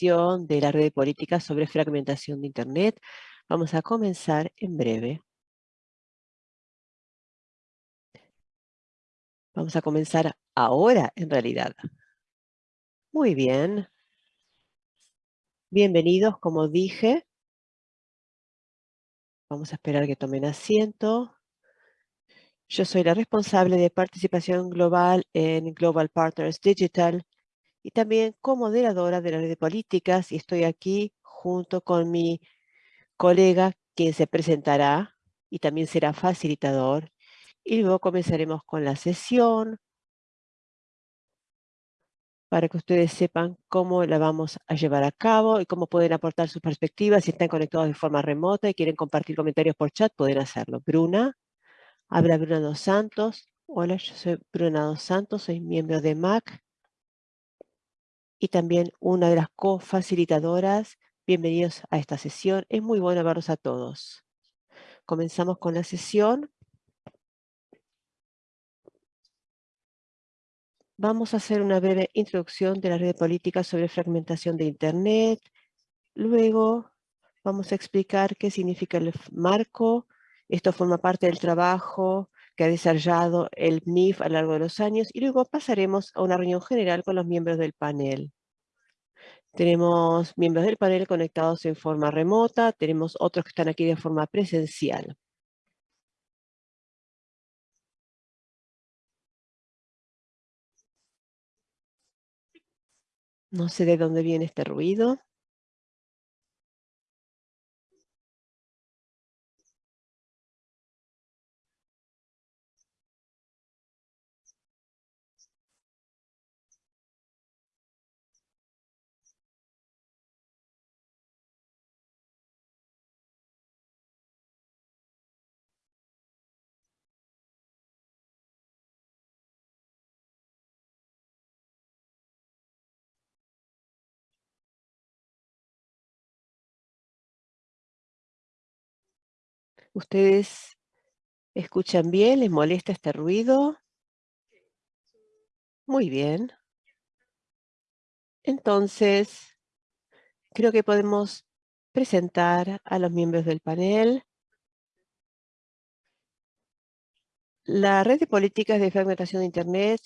de la red de políticas sobre fragmentación de Internet. Vamos a comenzar en breve. Vamos a comenzar ahora, en realidad. Muy bien. Bienvenidos, como dije. Vamos a esperar que tomen asiento. Yo soy la responsable de participación global en Global Partners Digital y también co-moderadora de la red de políticas y estoy aquí junto con mi colega quien se presentará y también será facilitador y luego comenzaremos con la sesión para que ustedes sepan cómo la vamos a llevar a cabo y cómo pueden aportar sus perspectivas. Si están conectados de forma remota y quieren compartir comentarios por chat, pueden hacerlo. Bruna, habla Bruna Dos Santos. Hola, yo soy Bruna Dos Santos, soy miembro de MAC y también una de las co-facilitadoras. Bienvenidos a esta sesión. Es muy bueno verlos a todos. Comenzamos con la sesión. Vamos a hacer una breve introducción de la red de políticas sobre fragmentación de Internet. Luego vamos a explicar qué significa el marco. Esto forma parte del trabajo que ha desarrollado el NIF a lo largo de los años y luego pasaremos a una reunión general con los miembros del panel. Tenemos miembros del panel conectados en forma remota, tenemos otros que están aquí de forma presencial. No sé de dónde viene este ruido. ¿Ustedes escuchan bien? ¿Les molesta este ruido? Muy bien. Entonces, creo que podemos presentar a los miembros del panel. La red de políticas de fragmentación de Internet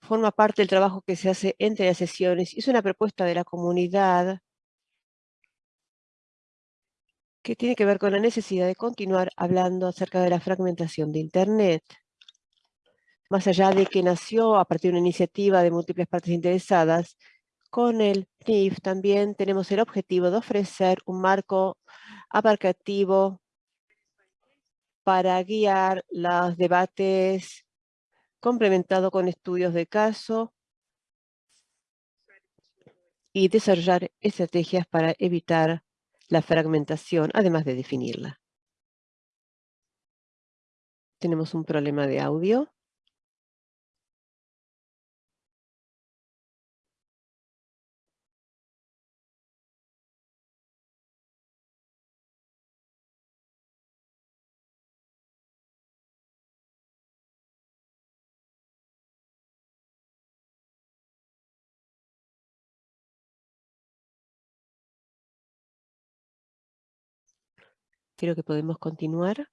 forma parte del trabajo que se hace entre las sesiones. Es una propuesta de la comunidad que tiene que ver con la necesidad de continuar hablando acerca de la fragmentación de Internet. Más allá de que nació a partir de una iniciativa de múltiples partes interesadas, con el NIF también tenemos el objetivo de ofrecer un marco abarcativo para guiar los debates complementado con estudios de caso y desarrollar estrategias para evitar la fragmentación, además de definirla. Tenemos un problema de audio. Creo que podemos continuar.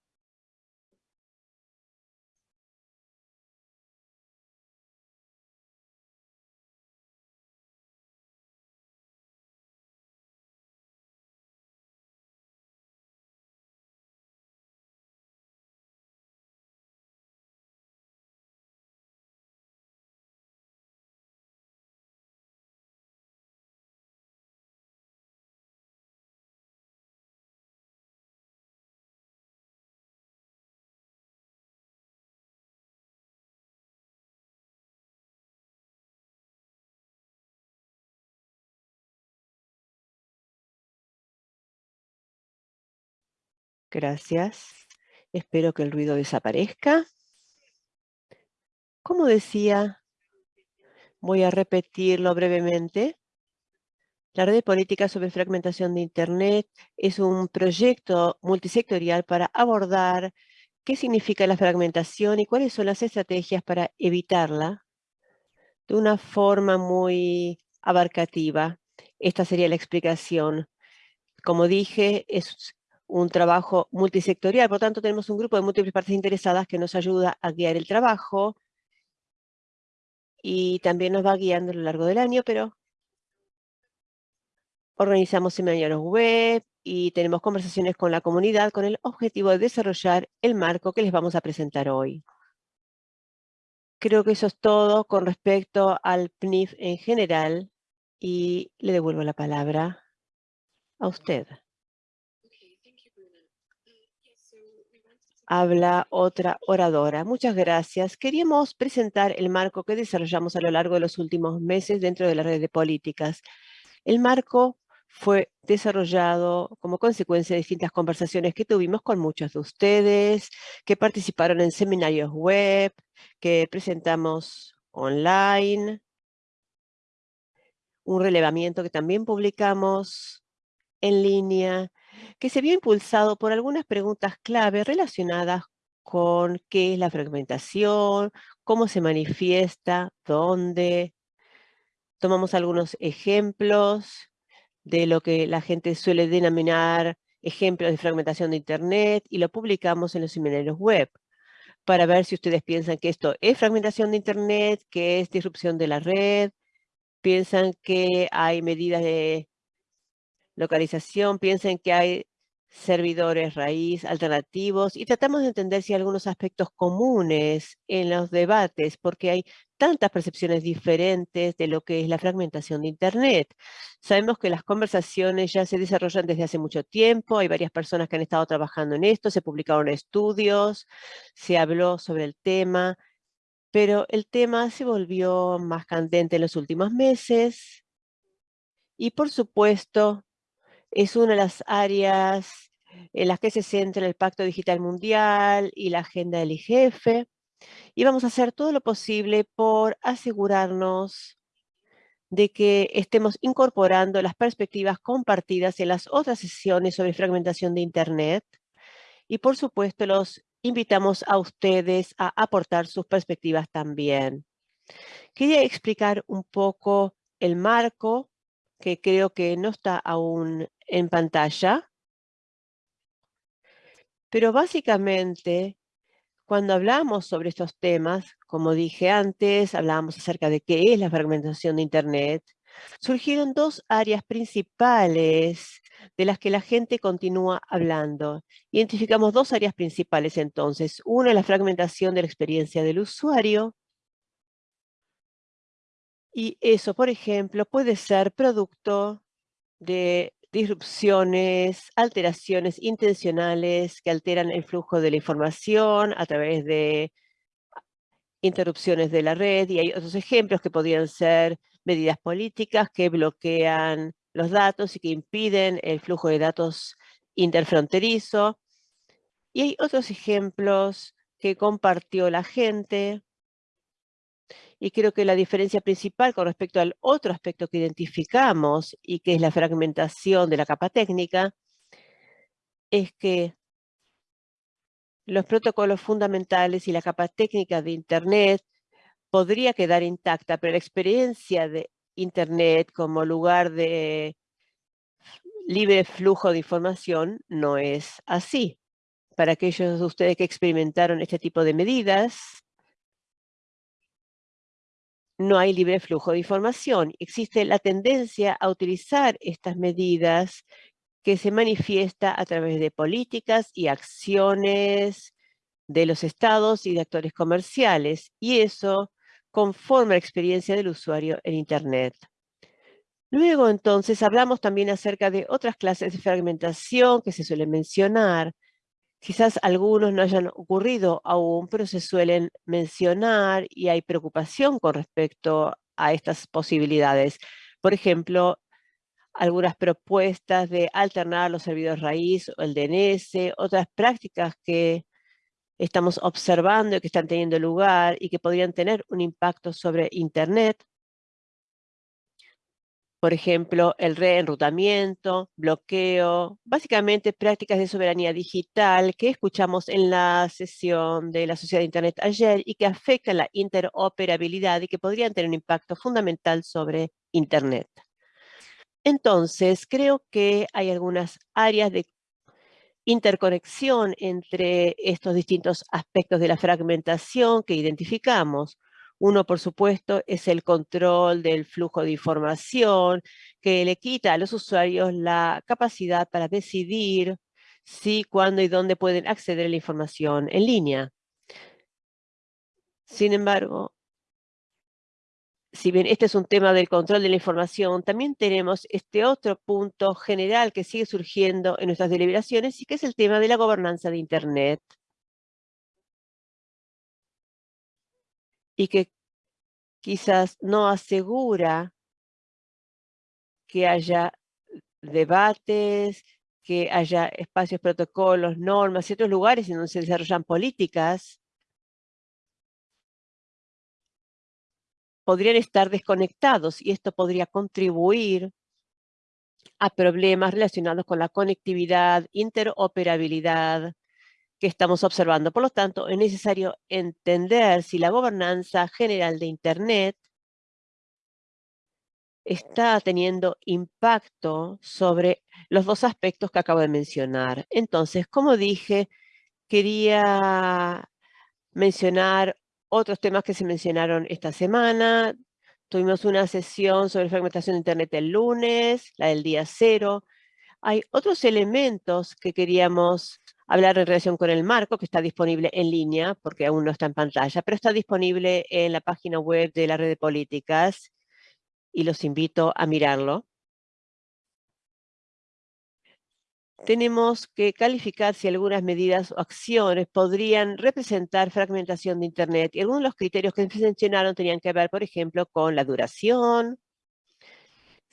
Gracias. Espero que el ruido desaparezca. Como decía, voy a repetirlo brevemente. La red de políticas sobre fragmentación de Internet es un proyecto multisectorial para abordar qué significa la fragmentación y cuáles son las estrategias para evitarla de una forma muy abarcativa. Esta sería la explicación. Como dije, es un trabajo multisectorial, por tanto tenemos un grupo de múltiples partes interesadas que nos ayuda a guiar el trabajo y también nos va guiando a lo largo del año, pero organizamos seminarios web y tenemos conversaciones con la comunidad con el objetivo de desarrollar el marco que les vamos a presentar hoy. Creo que eso es todo con respecto al PNIF en general y le devuelvo la palabra a usted. Habla otra oradora. Muchas gracias. Queríamos presentar el marco que desarrollamos a lo largo de los últimos meses dentro de la red de políticas. El marco fue desarrollado como consecuencia de distintas conversaciones que tuvimos con muchos de ustedes, que participaron en seminarios web, que presentamos online, un relevamiento que también publicamos en línea, que se vio impulsado por algunas preguntas clave relacionadas con qué es la fragmentación, cómo se manifiesta, dónde. Tomamos algunos ejemplos de lo que la gente suele denominar ejemplos de fragmentación de Internet y lo publicamos en los seminarios web para ver si ustedes piensan que esto es fragmentación de Internet, que es disrupción de la red, piensan que hay medidas de localización, piensan que hay servidores raíz alternativos y tratamos de entender si hay algunos aspectos comunes en los debates, porque hay tantas percepciones diferentes de lo que es la fragmentación de Internet. Sabemos que las conversaciones ya se desarrollan desde hace mucho tiempo, hay varias personas que han estado trabajando en esto, se publicaron estudios, se habló sobre el tema, pero el tema se volvió más candente en los últimos meses y por supuesto es una de las áreas en las que se centra el Pacto Digital Mundial y la agenda del IGF. Y vamos a hacer todo lo posible por asegurarnos de que estemos incorporando las perspectivas compartidas en las otras sesiones sobre fragmentación de Internet. Y por supuesto, los invitamos a ustedes a aportar sus perspectivas también. Quería explicar un poco el marco, que creo que no está aún en pantalla. Pero básicamente, cuando hablamos sobre estos temas, como dije antes, hablábamos acerca de qué es la fragmentación de Internet, surgieron dos áreas principales de las que la gente continúa hablando. Identificamos dos áreas principales entonces. Una la fragmentación de la experiencia del usuario. Y eso, por ejemplo, puede ser producto de disrupciones, alteraciones intencionales que alteran el flujo de la información a través de interrupciones de la red y hay otros ejemplos que podrían ser medidas políticas que bloquean los datos y que impiden el flujo de datos interfronterizo. Y hay otros ejemplos que compartió la gente y creo que la diferencia principal con respecto al otro aspecto que identificamos y que es la fragmentación de la capa técnica, es que los protocolos fundamentales y la capa técnica de Internet podría quedar intacta, pero la experiencia de Internet como lugar de libre flujo de información no es así. Para aquellos de ustedes que experimentaron este tipo de medidas, no hay libre flujo de información. Existe la tendencia a utilizar estas medidas que se manifiesta a través de políticas y acciones de los estados y de actores comerciales, y eso conforma la experiencia del usuario en Internet. Luego, entonces, hablamos también acerca de otras clases de fragmentación que se suelen mencionar, Quizás algunos no hayan ocurrido aún, pero se suelen mencionar y hay preocupación con respecto a estas posibilidades. Por ejemplo, algunas propuestas de alternar los servidores raíz o el DNS, otras prácticas que estamos observando y que están teniendo lugar y que podrían tener un impacto sobre Internet por ejemplo, el reenrutamiento, bloqueo, básicamente prácticas de soberanía digital que escuchamos en la sesión de la Sociedad de Internet ayer y que afectan la interoperabilidad y que podrían tener un impacto fundamental sobre Internet. Entonces, creo que hay algunas áreas de interconexión entre estos distintos aspectos de la fragmentación que identificamos. Uno, por supuesto, es el control del flujo de información que le quita a los usuarios la capacidad para decidir si, cuándo y dónde pueden acceder a la información en línea. Sin embargo, si bien este es un tema del control de la información, también tenemos este otro punto general que sigue surgiendo en nuestras deliberaciones y que es el tema de la gobernanza de Internet. Y que quizás no asegura que haya debates, que haya espacios, protocolos, normas otros lugares en donde se desarrollan políticas podrían estar desconectados y esto podría contribuir a problemas relacionados con la conectividad, interoperabilidad que estamos observando. Por lo tanto, es necesario entender si la gobernanza general de Internet está teniendo impacto sobre los dos aspectos que acabo de mencionar. Entonces, como dije, quería mencionar otros temas que se mencionaron esta semana. Tuvimos una sesión sobre fragmentación de Internet el lunes, la del día cero. Hay otros elementos que queríamos hablar en relación con el marco, que está disponible en línea, porque aún no está en pantalla, pero está disponible en la página web de la red de políticas y los invito a mirarlo. tenemos que calificar si algunas medidas o acciones podrían representar fragmentación de Internet. Y algunos de los criterios que mencionaron tenían que ver, por ejemplo, con la duración,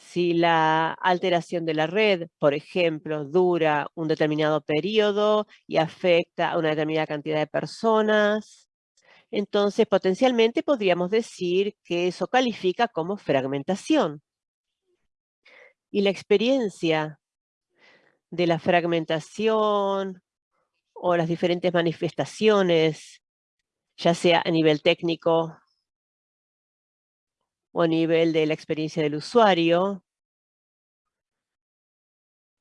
si la alteración de la red, por ejemplo, dura un determinado periodo y afecta a una determinada cantidad de personas, entonces potencialmente podríamos decir que eso califica como fragmentación. Y la experiencia de la fragmentación o las diferentes manifestaciones, ya sea a nivel técnico o a nivel de la experiencia del usuario,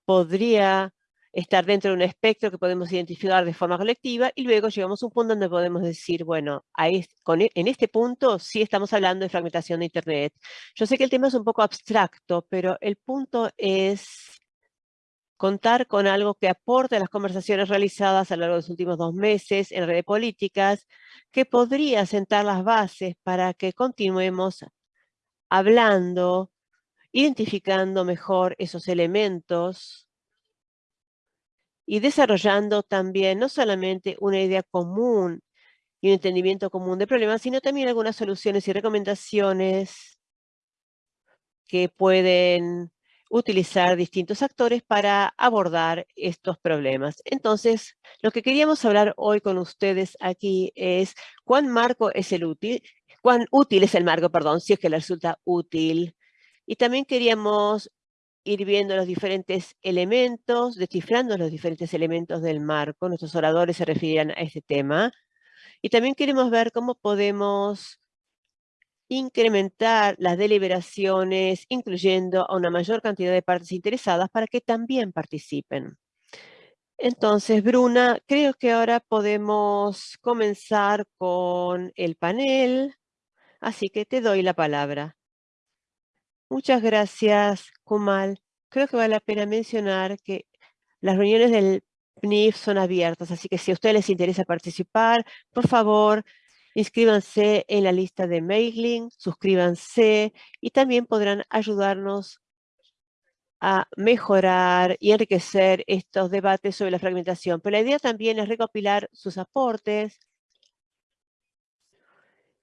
podría estar dentro de un espectro que podemos identificar de forma colectiva y luego llegamos a un punto donde podemos decir, bueno, e, en este punto sí estamos hablando de fragmentación de Internet. Yo sé que el tema es un poco abstracto, pero el punto es contar con algo que aporte a las conversaciones realizadas a lo largo de los últimos dos meses en redes políticas, que podría sentar las bases para que continuemos hablando, identificando mejor esos elementos y desarrollando también no solamente una idea común y un entendimiento común de problemas, sino también algunas soluciones y recomendaciones que pueden utilizar distintos actores para abordar estos problemas. Entonces, lo que queríamos hablar hoy con ustedes aquí es cuán marco es el útil, cuán útil es el marco, perdón, si es que le resulta útil. Y también queríamos ir viendo los diferentes elementos, descifrando los diferentes elementos del marco. Nuestros oradores se referirán a este tema. Y también queremos ver cómo podemos incrementar las deliberaciones, incluyendo a una mayor cantidad de partes interesadas para que también participen. Entonces, Bruna, creo que ahora podemos comenzar con el panel, así que te doy la palabra. Muchas gracias, Kumal. Creo que vale la pena mencionar que las reuniones del PNIF son abiertas, así que si a ustedes les interesa participar, por favor, Inscríbanse en la lista de mailing, suscríbanse y también podrán ayudarnos a mejorar y enriquecer estos debates sobre la fragmentación. Pero la idea también es recopilar sus aportes.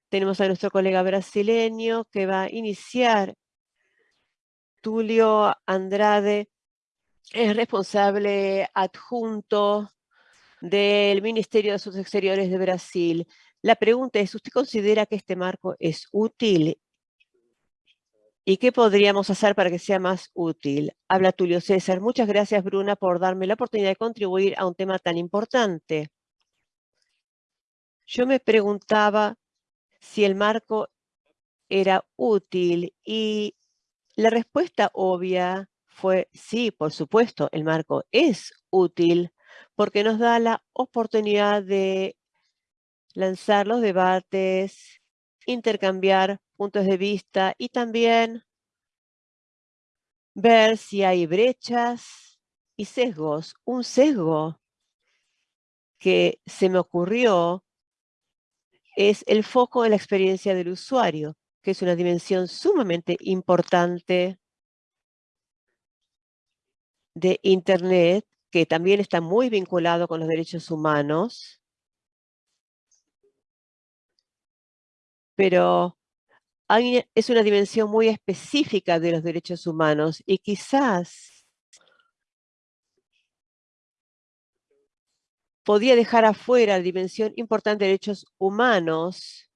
Tenemos a nuestro colega brasileño que va a iniciar. Tulio Andrade es responsable adjunto del Ministerio de Asuntos Exteriores de Brasil. La pregunta es, ¿usted considera que este marco es útil? ¿Y qué podríamos hacer para que sea más útil? Habla Tulio César. Muchas gracias, Bruna, por darme la oportunidad de contribuir a un tema tan importante. Yo me preguntaba si el marco era útil y La respuesta obvia fue sí, por supuesto, el marco es útil porque nos da la oportunidad de lanzar los debates, intercambiar puntos de vista y también ver si hay brechas y sesgos. Un sesgo que se me ocurrió es el foco en la experiencia del usuario, que es una dimensión sumamente importante de Internet, que también está muy vinculado con los derechos humanos. Pero es una dimensión muy específica de los derechos humanos y quizás podía dejar afuera la dimensión importante de derechos humanos,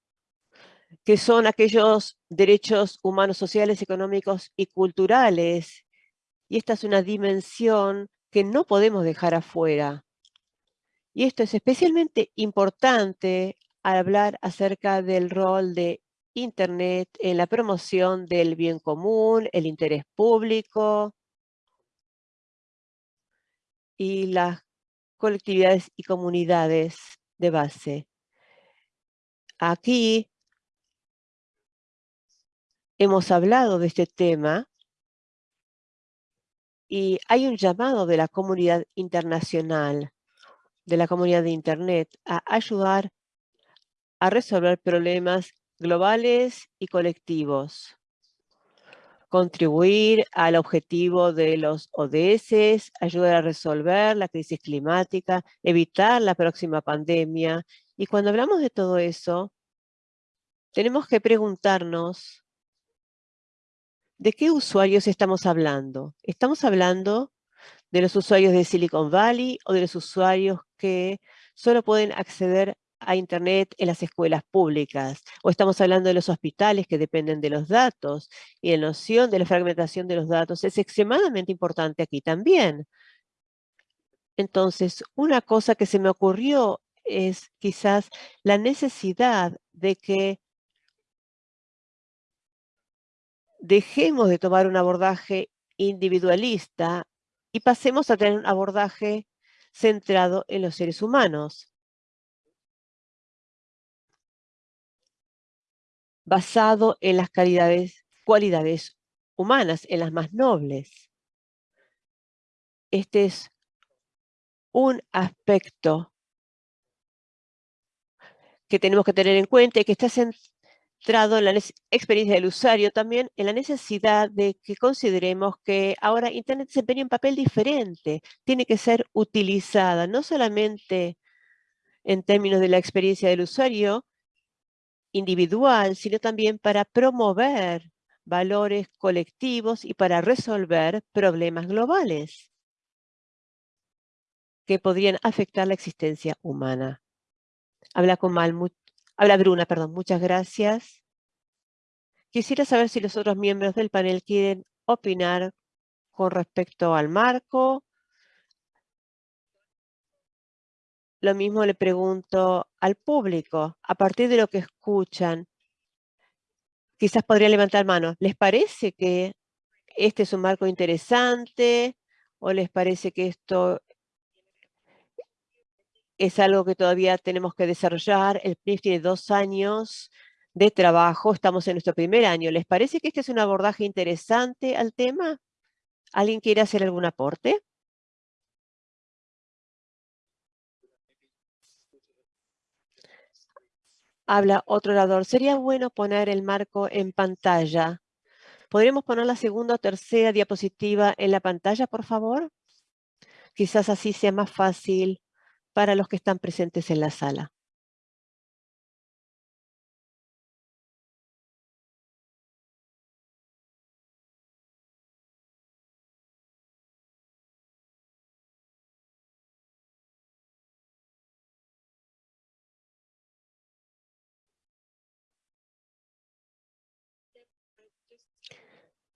que son aquellos derechos humanos sociales, económicos y culturales. Y esta es una dimensión que no podemos dejar afuera. Y esto es especialmente importante al hablar acerca del rol de Internet en la promoción del bien común, el interés público y las colectividades y comunidades de base. Aquí hemos hablado de este tema y hay un llamado de la comunidad internacional, de la comunidad de Internet, a ayudar a resolver problemas globales y colectivos. Contribuir al objetivo de los ODS, ayudar a resolver la crisis climática, evitar la próxima pandemia. Y cuando hablamos de todo eso, tenemos que preguntarnos de qué usuarios estamos hablando. ¿Estamos hablando de los usuarios de Silicon Valley o de los usuarios que solo pueden acceder a Internet en las escuelas públicas, o estamos hablando de los hospitales que dependen de los datos, y la noción de la fragmentación de los datos es extremadamente importante aquí también. Entonces, una cosa que se me ocurrió es quizás la necesidad de que dejemos de tomar un abordaje individualista y pasemos a tener un abordaje centrado en los seres humanos. Basado en las cualidades humanas, en las más nobles. Este es un aspecto que tenemos que tener en cuenta y que está centrado en la experiencia del usuario, también en la necesidad de que consideremos que ahora Internet desempeña un papel diferente, tiene que ser utilizada no solamente en términos de la experiencia del usuario, individual, sino también para promover valores colectivos y para resolver problemas globales que podrían afectar la existencia humana. Habla con Mal, habla Bruna, perdón, muchas gracias. Quisiera saber si los otros miembros del panel quieren opinar con respecto al marco Lo mismo le pregunto al público, a partir de lo que escuchan, quizás podría levantar mano. ¿Les parece que este es un marco interesante o les parece que esto es algo que todavía tenemos que desarrollar? El PNIF tiene dos años de trabajo, estamos en nuestro primer año. ¿Les parece que este es un abordaje interesante al tema? ¿Alguien quiere hacer algún aporte? Habla otro orador. Sería bueno poner el marco en pantalla. ¿Podríamos poner la segunda o tercera diapositiva en la pantalla, por favor? Quizás así sea más fácil para los que están presentes en la sala.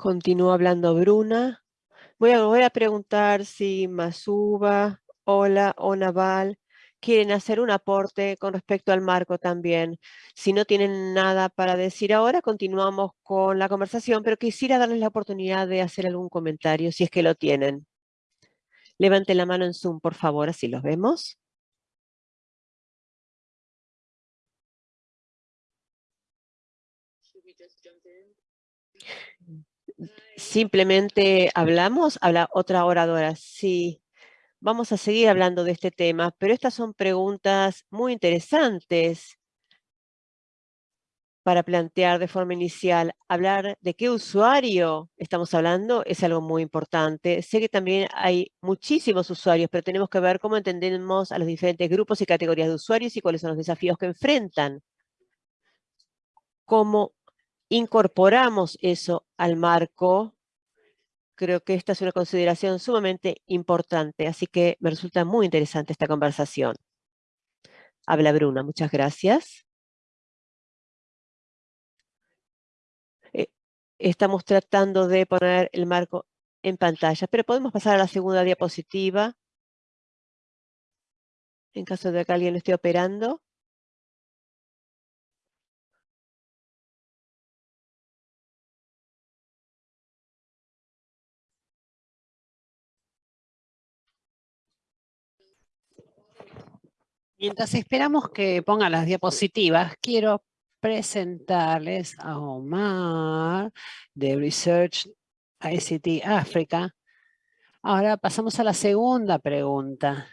Continúa hablando Bruna. Voy a a preguntar si Masuba, Hola o Naval quieren hacer un aporte con respecto al marco también. Si no tienen nada para decir ahora, continuamos con la conversación, pero quisiera darles la oportunidad de hacer algún comentario, si es que lo tienen. Levanten la mano en Zoom, por favor, así los vemos. Simplemente hablamos, habla otra oradora. Sí, vamos a seguir hablando de este tema, pero estas son preguntas muy interesantes para plantear de forma inicial. Hablar de qué usuario estamos hablando es algo muy importante. Sé que también hay muchísimos usuarios, pero tenemos que ver cómo entendemos a los diferentes grupos y categorías de usuarios y cuáles son los desafíos que enfrentan. Cómo incorporamos eso al marco. Creo que esta es una consideración sumamente importante, así que me resulta muy interesante esta conversación. Habla Bruna, muchas gracias. Eh, estamos tratando de poner el marco en pantalla, pero podemos pasar a la segunda diapositiva. En caso de que alguien lo esté operando. Mientras esperamos que pongan las diapositivas, quiero presentarles a Omar de Research ICT África. Ahora pasamos a la segunda pregunta.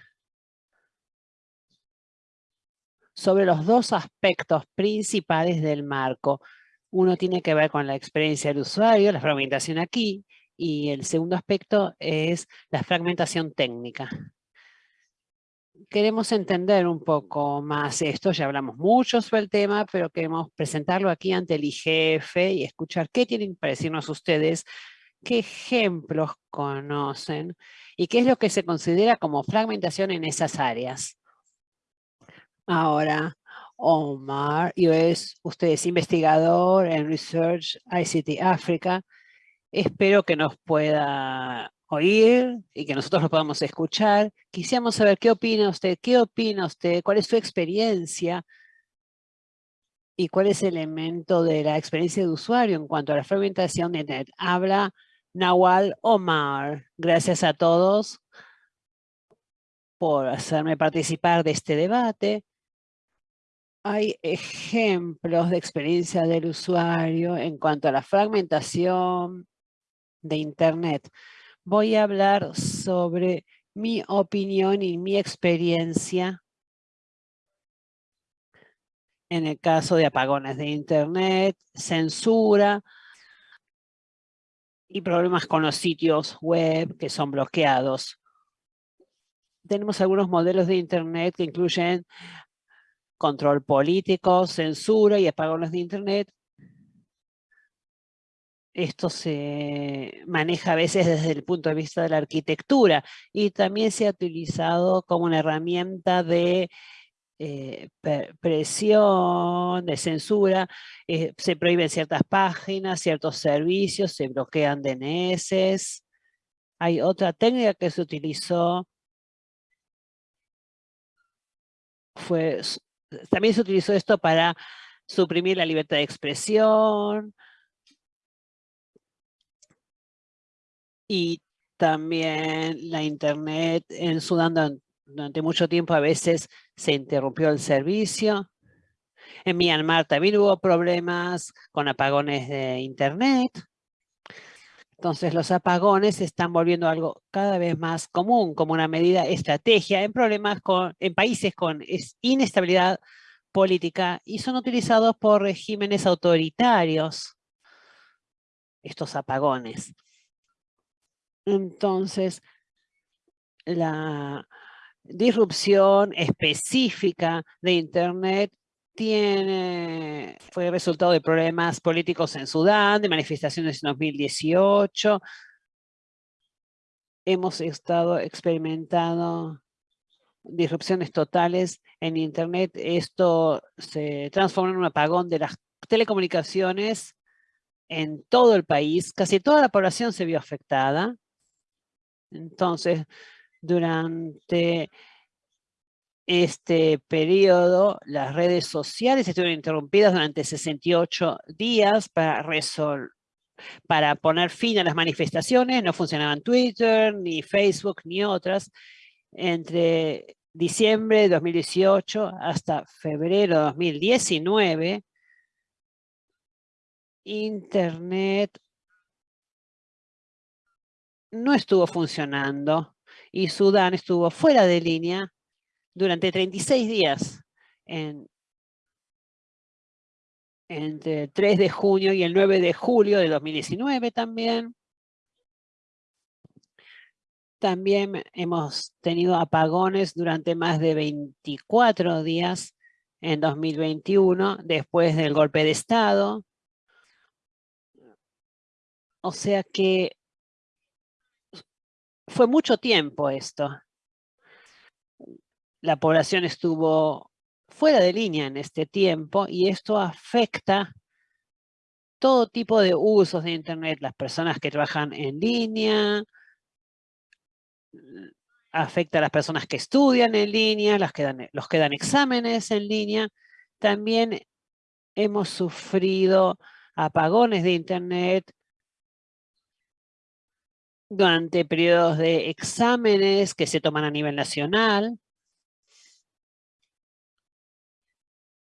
Sobre los dos aspectos principales del marco. Uno tiene que ver con la experiencia del usuario, la fragmentación aquí, y el segundo aspecto es la fragmentación técnica queremos entender un poco más esto, ya hablamos mucho sobre el tema, pero queremos presentarlo aquí ante el IGF y escuchar qué tienen para decirnos ustedes, qué ejemplos conocen y qué es lo que se considera como fragmentación en esas áreas. Ahora, Omar, usted es investigador en Research ICT Africa. Espero que nos pueda oír y que nosotros lo podamos escuchar. Quisiéramos saber qué opina usted, qué opina usted, cuál es su experiencia y cuál es el elemento de la experiencia de usuario en cuanto a la fragmentación de Internet. Habla Nawal Omar. Gracias a todos por hacerme participar de este debate. Hay ejemplos de experiencia del usuario en cuanto a la fragmentación de Internet voy a hablar sobre mi opinión y mi experiencia en el caso de apagones de internet, censura y problemas con los sitios web que son bloqueados. Tenemos algunos modelos de internet que incluyen control político, censura y apagones de internet esto se maneja a veces desde el punto de vista de la arquitectura y también se ha utilizado como una herramienta de eh, presión, de censura, eh, se prohíben ciertas páginas, ciertos servicios, se bloquean DNS. Hay otra técnica que se utilizó, fue, también se utilizó esto para suprimir la libertad de expresión, y también la internet en Sudán durante mucho tiempo a veces se interrumpió el servicio. En Myanmar también hubo problemas con apagones de internet. Entonces los apagones se están volviendo algo cada vez más común como una medida estrategia en problemas con, en países con inestabilidad política y son utilizados por regímenes autoritarios estos apagones. Entonces, la disrupción específica de Internet tiene, fue resultado de problemas políticos en Sudán, de manifestaciones en 2018. Hemos estado experimentando disrupciones totales en Internet. Esto se transformó en un apagón de las telecomunicaciones en todo el país. Casi toda la población se vio afectada. Entonces, durante este periodo, las redes sociales estuvieron interrumpidas durante 68 días para resolver para poner fin a las manifestaciones, no funcionaban Twitter, ni Facebook, ni otras. Entre diciembre de 2018 hasta febrero de 2019, Internet no estuvo funcionando y Sudán estuvo fuera de línea durante 36 días en, entre el 3 de junio y el 9 de julio de 2019 también. También hemos tenido apagones durante más de 24 días en 2021, después del golpe de Estado. O sea que fue mucho tiempo esto. La población estuvo fuera de línea en este tiempo y esto afecta todo tipo de usos de Internet, las personas que trabajan en línea, afecta a las personas que estudian en línea, las que dan, los que dan exámenes en línea. También hemos sufrido apagones de Internet durante periodos de exámenes que se toman a nivel nacional.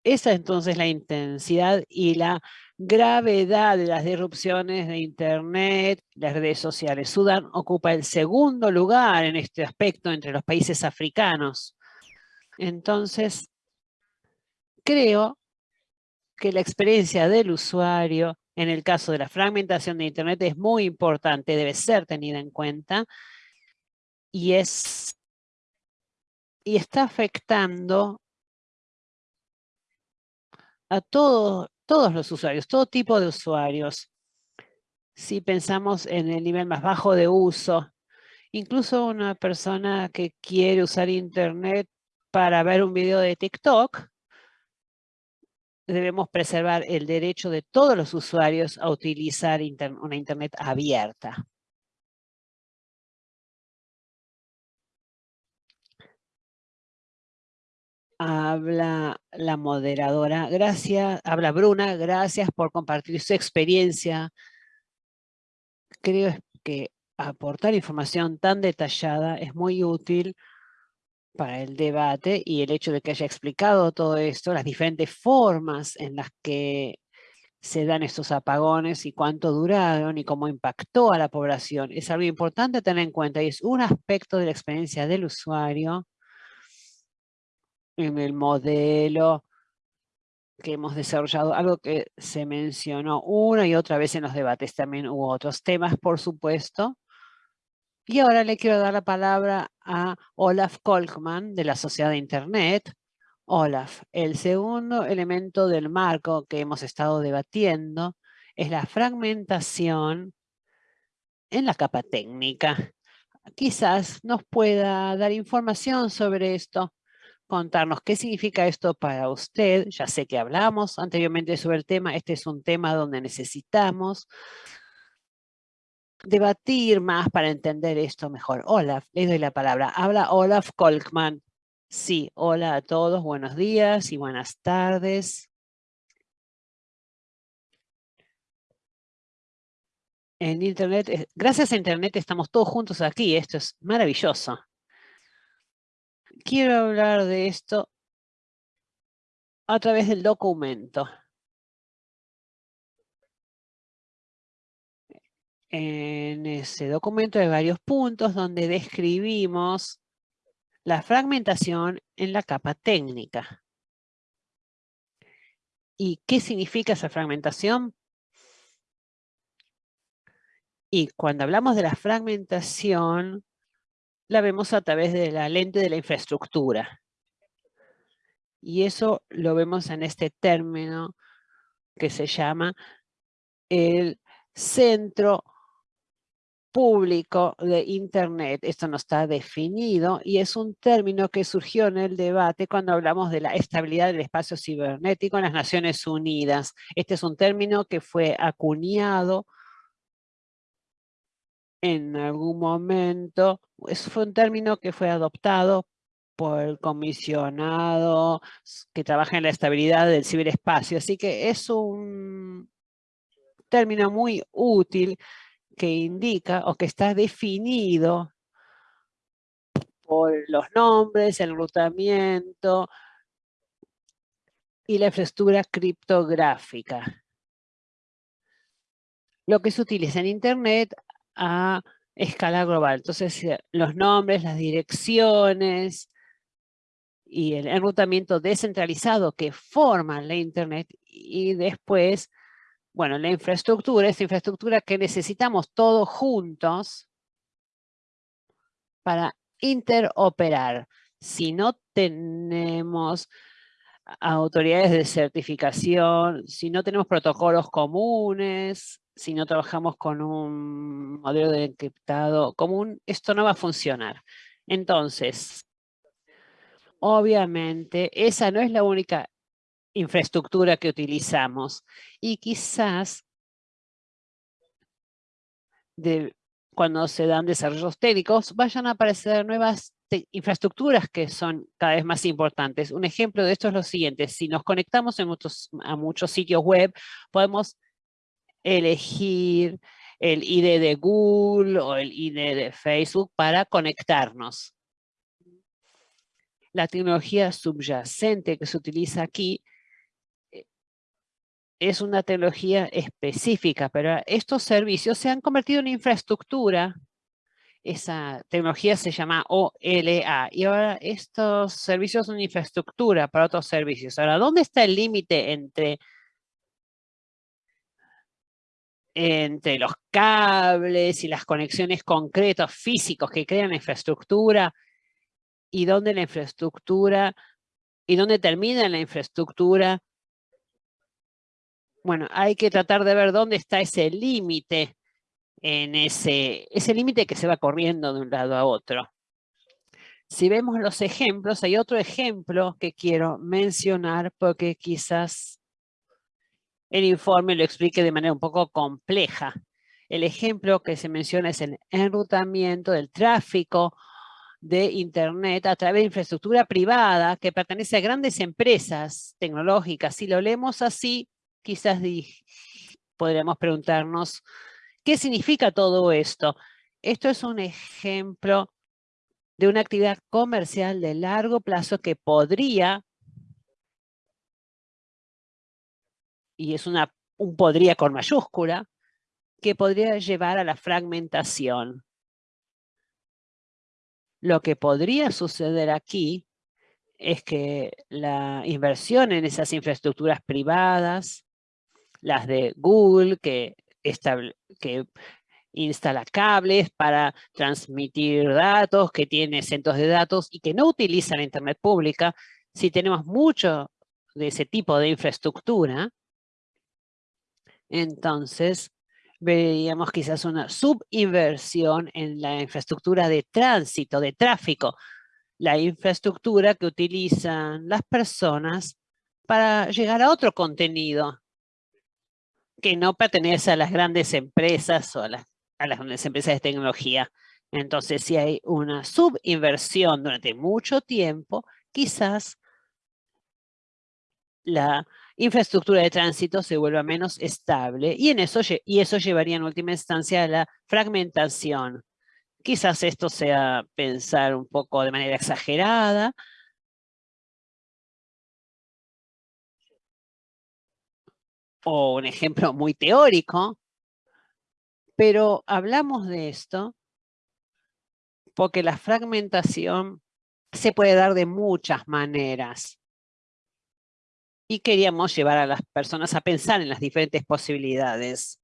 Esa entonces la intensidad y la gravedad de las disrupciones de Internet, las redes sociales. Sudán ocupa el segundo lugar en este aspecto entre los países africanos. Entonces, creo que la experiencia del usuario en el caso de la fragmentación de Internet es muy importante, debe ser tenida en cuenta y, es, y está afectando a todos todos los usuarios, todo tipo de usuarios. Si pensamos en el nivel más bajo de uso, incluso una persona que quiere usar Internet para ver un video de TikTok, debemos preservar el derecho de todos los usuarios a utilizar una Internet abierta. Habla la moderadora. Gracias, habla Bruna. Gracias por compartir su experiencia. Creo que aportar información tan detallada es muy útil para el debate y el hecho de que haya explicado todo esto, las diferentes formas en las que se dan estos apagones y cuánto duraron y cómo impactó a la población. Es algo importante tener en cuenta y es un aspecto de la experiencia del usuario en el modelo que hemos desarrollado, algo que se mencionó una y otra vez en los debates, también hubo otros temas, por supuesto. Y ahora le quiero dar la palabra a Olaf Kolkman de la Sociedad de Internet. Olaf, el segundo elemento del marco que hemos estado debatiendo es la fragmentación en la capa técnica. Quizás nos pueda dar información sobre esto contarnos qué significa esto para usted. Ya sé que hablamos anteriormente sobre el tema. Este es un tema donde necesitamos debatir más para entender esto mejor. Olaf, le doy la palabra. Habla Olaf Kolkman. Sí, hola a todos, buenos días y buenas tardes. En Internet, eh, gracias a Internet estamos todos juntos aquí, esto es maravilloso quiero hablar de esto a través del documento. En ese documento hay varios puntos donde describimos la fragmentación en la capa técnica. ¿Y qué significa esa fragmentación? Y cuando hablamos de la fragmentación, la vemos a través de la lente de la infraestructura. Y eso lo vemos en este término que se llama el centro público de Internet. Esto no está definido y es un término que surgió en el debate cuando hablamos de la estabilidad del espacio cibernético en las Naciones Unidas. Este es un término que fue acuñado en algún momento, eso fue un término que fue adoptado por el comisionado que trabaja en la estabilidad del ciberespacio. Así que es un término muy útil que indica o que está definido por los nombres, el enrutamiento y la infraestructura criptográfica. Lo que se utiliza en Internet a escala global. Entonces, eh, los nombres, las direcciones y el enrutamiento descentralizado que forman la Internet y después, bueno, la infraestructura, esa infraestructura que necesitamos todos juntos para interoperar. Si no tenemos autoridades de certificación, si no tenemos protocolos comunes, si no trabajamos con un modelo de encriptado común, esto no va a funcionar. Entonces, obviamente, esa no es la única infraestructura que utilizamos y quizás cuando se dan desarrollos técnicos vayan a aparecer nuevas infraestructuras que son cada vez más importantes. Un ejemplo de esto es lo siguiente, si nos conectamos a muchos sitios web, podemos elegir el ID de Google o el ID de Facebook para conectarnos. La tecnología subyacente que se utiliza aquí es una tecnología específica, pero estos servicios se han convertido en infraestructura. Esa tecnología se llama OLA y ahora estos servicios son infraestructura para otros servicios. Ahora, ¿dónde está el límite entre entre los cables y las conexiones concretos físicos que crean infraestructura y dónde la infraestructura y dónde termina la infraestructura. Bueno, hay que tratar de ver dónde está ese límite en ese, ese límite que se va corriendo de un lado a otro. Si vemos los ejemplos, hay otro ejemplo que quiero mencionar porque quizás el informe lo explique de manera un poco compleja. El ejemplo que se menciona es el enrutamiento del tráfico de Internet a través de infraestructura privada que pertenece a grandes empresas tecnológicas. Si lo leemos así, quizás podríamos preguntarnos, ¿qué significa todo esto? Esto es un ejemplo de una actividad comercial de largo plazo que podría y es una, un podría con mayúscula, que podría llevar a la fragmentación. Lo que podría suceder aquí es que la inversión en esas infraestructuras privadas, las de Google, que, instala cables para transmitir datos, que tiene centros de datos y que no utiliza la Internet pública, si tenemos mucho de ese tipo de infraestructura, entonces, veríamos quizás una subinversión en la infraestructura de tránsito, de tráfico, la infraestructura que utilizan las personas para llegar a otro contenido que no pertenece a las grandes empresas o a las, a las grandes empresas de tecnología. Entonces, si hay una subinversión durante mucho tiempo, quizás la infraestructura de tránsito se vuelva menos estable y, en eso, y eso llevaría en última instancia a la fragmentación. Quizás esto sea pensar un poco de manera exagerada, o un ejemplo muy teórico, pero hablamos de esto porque la fragmentación se puede dar de muchas maneras y queríamos llevar a las personas a pensar en las diferentes posibilidades.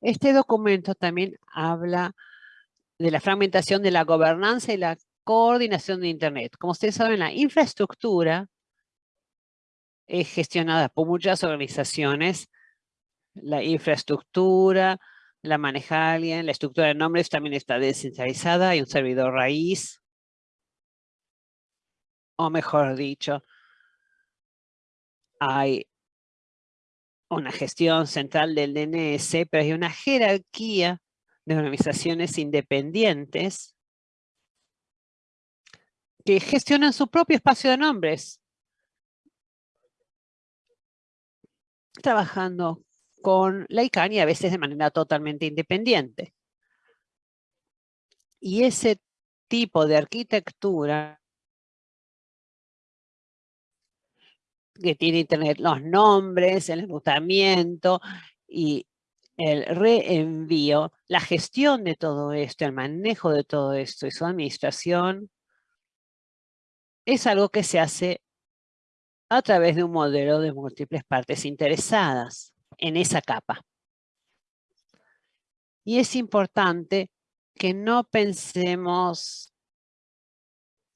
Este documento también habla de la fragmentación de la gobernanza y la coordinación de Internet. Como ustedes saben, la infraestructura es gestionada por muchas organizaciones. La infraestructura la maneja alguien, la estructura de nombres también está descentralizada, hay un servidor raíz, o mejor dicho, hay una gestión central del DNS, pero hay una jerarquía de organizaciones independientes que gestionan su propio espacio de nombres. Trabajando con la ICANN y a veces de manera totalmente independiente. Y ese tipo de arquitectura que tiene Internet, los nombres, el enrutamiento y el reenvío, la gestión de todo esto, el manejo de todo esto y su administración, es algo que se hace a través de un modelo de múltiples partes interesadas en esa capa. Y es importante que no pensemos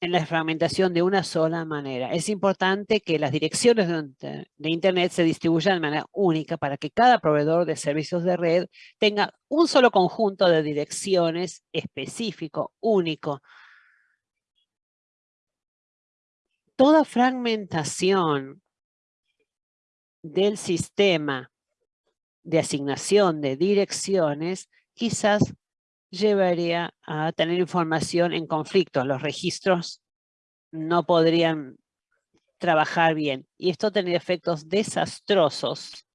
en la fragmentación de una sola manera. Es importante que las direcciones de Internet se distribuyan de manera única para que cada proveedor de servicios de red tenga un solo conjunto de direcciones específico, único. Toda fragmentación del sistema de asignación de direcciones quizás llevaría a tener información en conflicto. Los registros no podrían trabajar bien. Y esto tendría efectos desastrosos.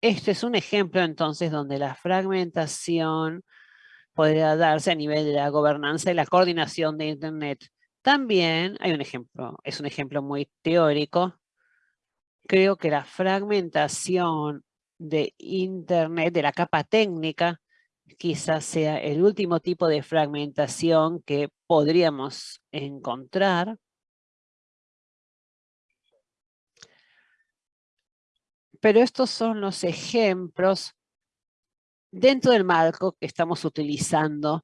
Este es un ejemplo entonces donde la fragmentación podría darse a nivel de la gobernanza y la coordinación de Internet. También hay un ejemplo, es un ejemplo muy teórico. Creo que la fragmentación de Internet, de la capa técnica, quizás sea el último tipo de fragmentación que podríamos encontrar. Pero estos son los ejemplos dentro del marco que estamos utilizando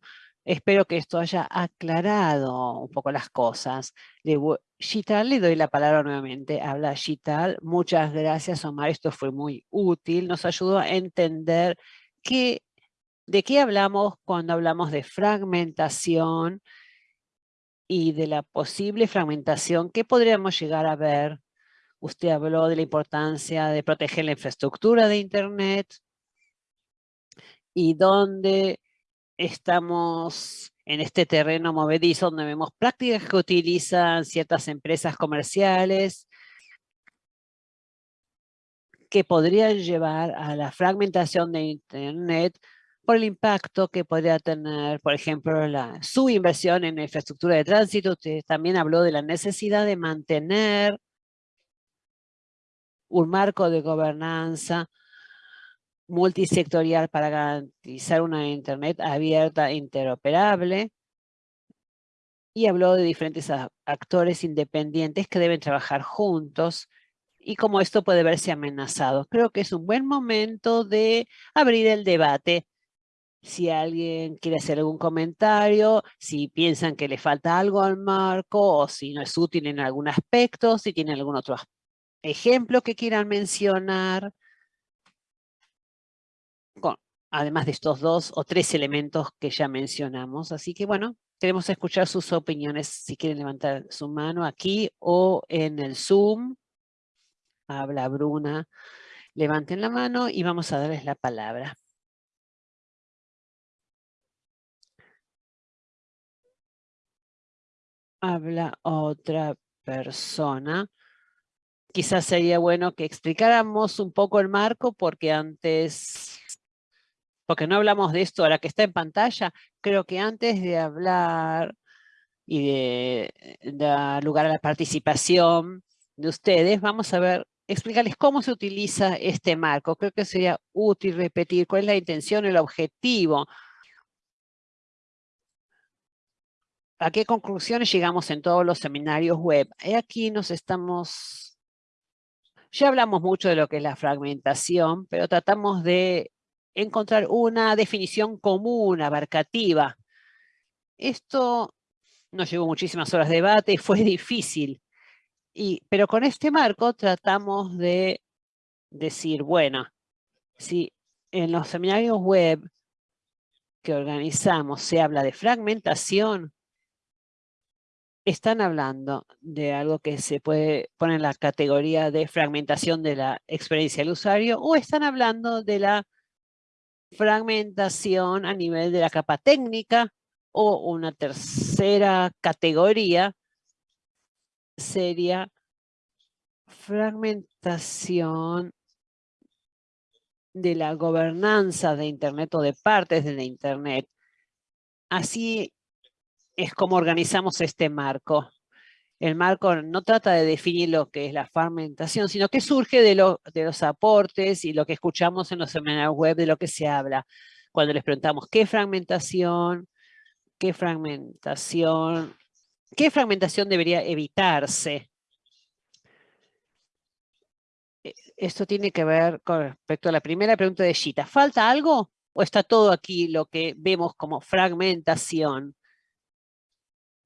Espero que esto haya aclarado un poco las cosas. Le le doy la palabra nuevamente. Habla Gital. Muchas gracias, Omar. Esto fue muy útil. Nos ayudó a entender de qué hablamos cuando hablamos de fragmentación y de la posible fragmentación que podríamos llegar a ver. Usted habló de la importancia de proteger la infraestructura de Internet y dónde estamos en este terreno movedizo donde vemos prácticas que utilizan ciertas empresas comerciales que podrían llevar a la fragmentación de Internet por el impacto que podría tener, por ejemplo, su inversión en infraestructura de tránsito. Usted también habló de la necesidad de mantener un marco de gobernanza multisectorial para garantizar una Internet abierta e interoperable. Y habló de diferentes actores independientes que deben trabajar juntos y cómo esto puede verse amenazado. Creo que es un buen momento de abrir el debate. Si alguien quiere hacer algún comentario, si piensan que le falta algo al marco o si no es útil en algún aspecto, si tienen algún otro ejemplo que quieran mencionar además de estos dos o tres elementos que ya mencionamos. Así que bueno, queremos escuchar sus opiniones si quieren levantar su mano aquí o en el Zoom. Habla Bruna. Levanten la mano y vamos a darles la palabra. Habla otra persona. Quizás sería bueno que explicáramos un poco el marco porque antes porque no hablamos de esto ahora que está en pantalla, creo que antes de hablar y de dar lugar a la participación de ustedes, vamos a ver, explicarles cómo se utiliza este marco. Creo que sería útil repetir cuál es la intención, el objetivo. ¿A qué conclusiones llegamos en todos los seminarios web? Aquí nos estamos... Ya hablamos mucho de lo que es la fragmentación, pero tratamos de encontrar una definición común, abarcativa. Esto nos llevó muchísimas horas de debate, fue difícil. Y, pero con este marco tratamos de decir, bueno, si en los seminarios web que organizamos se habla de fragmentación, están hablando de algo que se puede poner en la categoría de fragmentación de la experiencia del usuario o están hablando de la fragmentación a nivel de la capa técnica o una tercera categoría sería fragmentación de la gobernanza de Internet o de partes de la Internet. Así es como organizamos este marco. El marco no trata de definir lo que es la fragmentación, sino que surge de, de los aportes y lo que escuchamos en los seminarios web de lo que se habla. Cuando les preguntamos qué fragmentación, qué fragmentación, qué fragmentación debería evitarse. E, esto tiene que ver con respecto a la primera pregunta de Gita. ¿Falta algo o está todo aquí lo que vemos como fragmentación?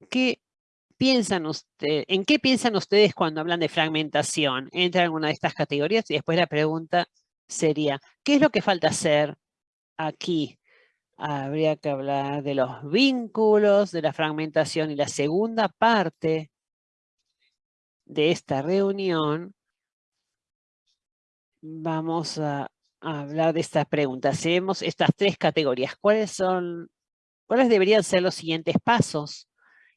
¿Qué piensan ustedes, ¿En qué piensan ustedes cuando hablan de fragmentación? ¿Entra en alguna de estas categorías? Y después la pregunta sería, ¿qué es lo que falta hacer aquí? Habría que hablar de los vínculos, de la fragmentación y la segunda parte de esta reunión vamos a hablar de esta pregunta. Si vemos estas tres categorías, ¿cuáles son, cuáles deberían ser los siguientes pasos?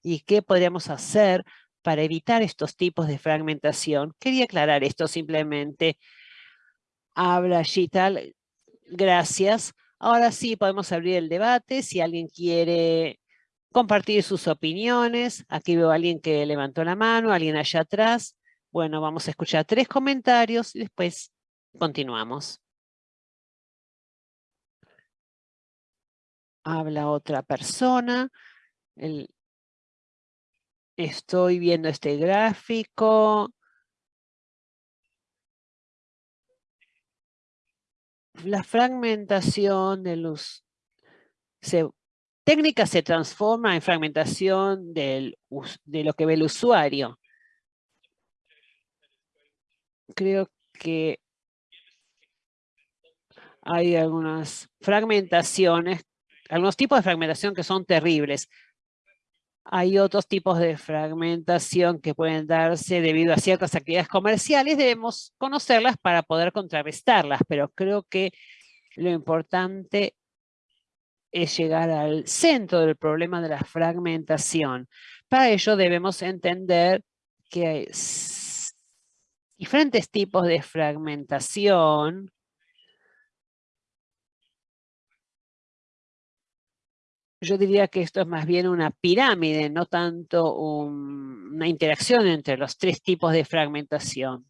¿Y qué podríamos hacer para evitar estos tipos de fragmentación? Quería aclarar esto simplemente. Habla Gital, gracias. Ahora sí podemos abrir el debate. Si alguien quiere compartir sus opiniones. Aquí veo a alguien que levantó la mano, alguien allá atrás. Bueno, vamos a escuchar tres comentarios y después continuamos. Habla otra persona. El, Estoy viendo este gráfico. La fragmentación de los... Se, técnica se transforma en fragmentación de lo que ve el usuario. Creo que hay algunas fragmentaciones, algunos tipos de fragmentación que son terribles. Hay otros tipos de fragmentación que pueden darse debido a ciertas actividades comerciales. Debemos conocerlas para poder contrarrestarlas, pero creo que lo importante es llegar al centro del problema de la fragmentación. Para ello debemos entender que hay diferentes tipos de fragmentación yo diría que esto es más bien una pirámide, no tanto una interacción entre los tres tipos de fragmentación.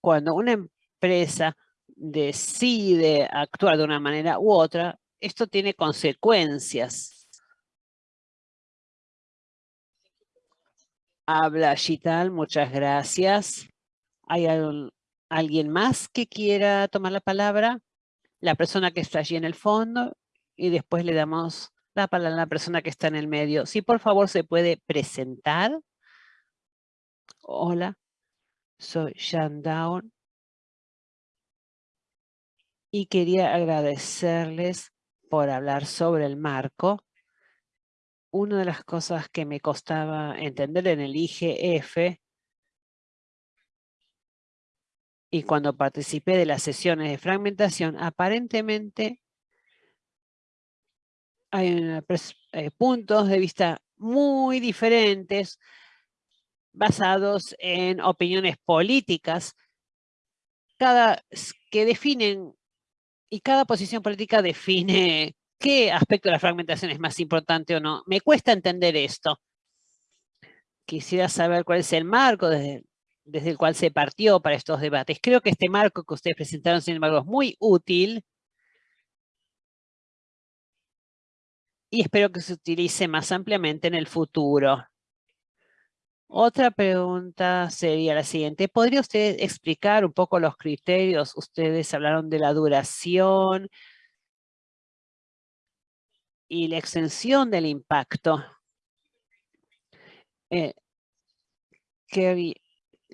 Cuando una empresa decide actuar de una manera u otra, esto tiene consecuencias. Habla Gital, muchas gracias. ¿Hay alguien más que quiera tomar la palabra? La persona que está allí en el fondo y después le damos la palabra a la persona que está en el medio. Si por favor se puede presentar. Hola, soy Shan Down. Y quería agradecerles por hablar sobre el marco. Una de las cosas que me costaba entender en el IGF y cuando participé de las sesiones de fragmentación, aparentemente hay eh, puntos de vista muy diferentes basados en opiniones políticas cada, que definen y cada posición política define qué aspecto de la fragmentación es más importante o no. Me cuesta entender esto. Quisiera saber cuál es el marco desde desde el cual se partió para estos debates. Creo que este marco que ustedes presentaron, sin embargo, es muy útil y espero que se utilice más ampliamente en el futuro. Otra pregunta sería la siguiente. ¿Podría usted explicar un poco los criterios? Ustedes hablaron de la duración y la extensión del impacto. Eh,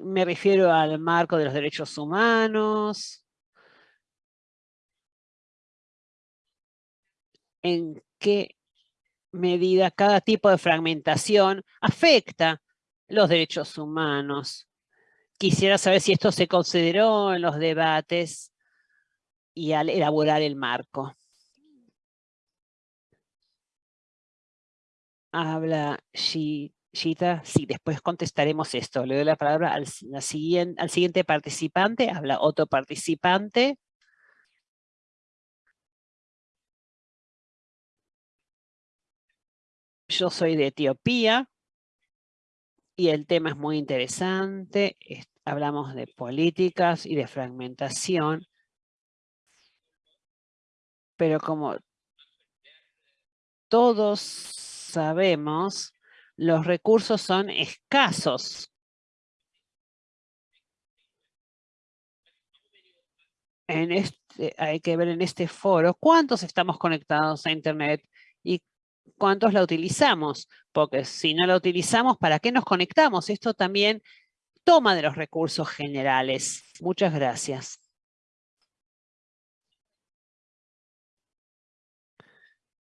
me refiero al marco de los derechos humanos. En qué medida cada tipo de fragmentación afecta los derechos humanos. Quisiera saber si esto se consideró en los debates y al elaborar el marco. Habla Shita. Sí, después contestaremos esto. Le doy la palabra al, siguiente, al siguiente participante. Habla otro participante. Yo soy de Etiopía y el tema es muy interesante. Hablamos de políticas y de fragmentación. Pero como todos sabemos, los recursos son escasos. En este, hay que ver en este foro cuántos estamos conectados a Internet y cuántos la utilizamos, porque si no la utilizamos, ¿para qué nos conectamos? Esto también toma de los recursos generales. Muchas gracias.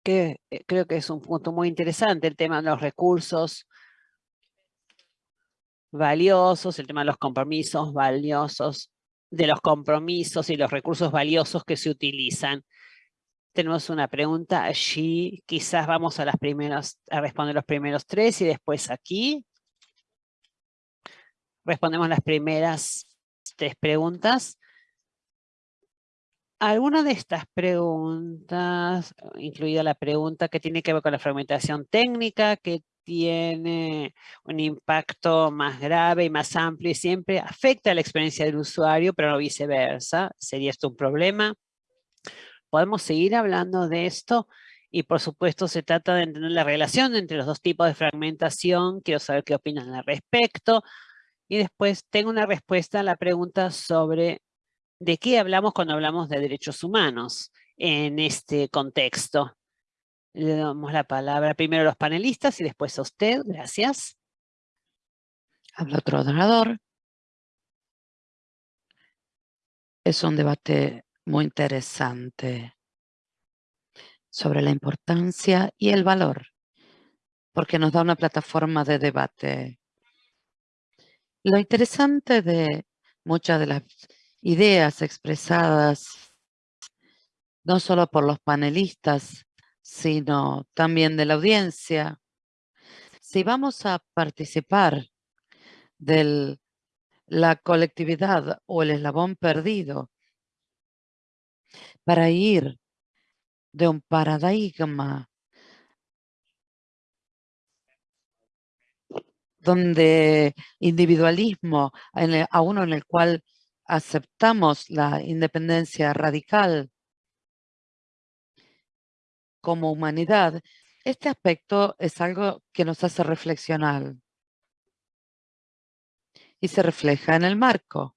Eh, creo que es un punto muy interesante el tema de los recursos valiosos, el tema de los compromisos valiosos, de los compromisos y los recursos valiosos que se utilizan. Tenemos una pregunta allí, quizás vamos a las primeras, a responder los primeros tres y después aquí. Respondemos las primeras tres preguntas. Alguna de estas preguntas, incluida la pregunta que tiene que ver con la fragmentación técnica, que tiene un impacto más grave y más amplio y siempre afecta la experiencia del usuario, pero no viceversa. ¿Sería esto un problema? podemos seguir hablando de esto y por supuesto se trata de entender la relación entre los dos tipos de fragmentación. Quiero saber qué opinan al respecto. Y después tengo una respuesta a la pregunta sobre de qué hablamos cuando hablamos de derechos humanos en este contexto. Le damos la palabra primero a los panelistas y después a usted. Gracias. Habla otro orador. Es un debate muy interesante sobre la importancia y el valor, porque nos da una plataforma de debate. Lo interesante de muchas de las ideas expresadas, no solo por los panelistas, sino también de la audiencia, si vamos a participar de la colectividad o el eslabón perdido para ir de un paradigma donde individualismo, a uno en el cual aceptamos la independencia radical como humanidad, este aspecto es algo que nos hace reflexionar y se refleja en el marco.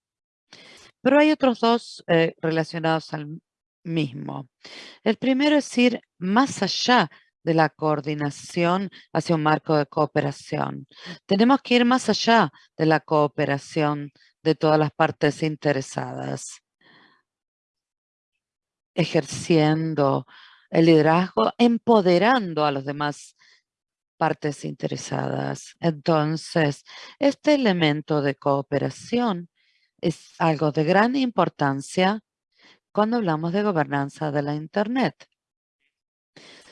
Pero hay otros dos eh, relacionados al mismo. El primero es ir más allá de la coordinación hacia un marco de cooperación. Tenemos que ir más allá de la cooperación de todas las partes interesadas, ejerciendo el liderazgo, empoderando a los demás partes interesadas. Entonces, este elemento de cooperación es algo de gran importancia cuando hablamos de gobernanza de la Internet.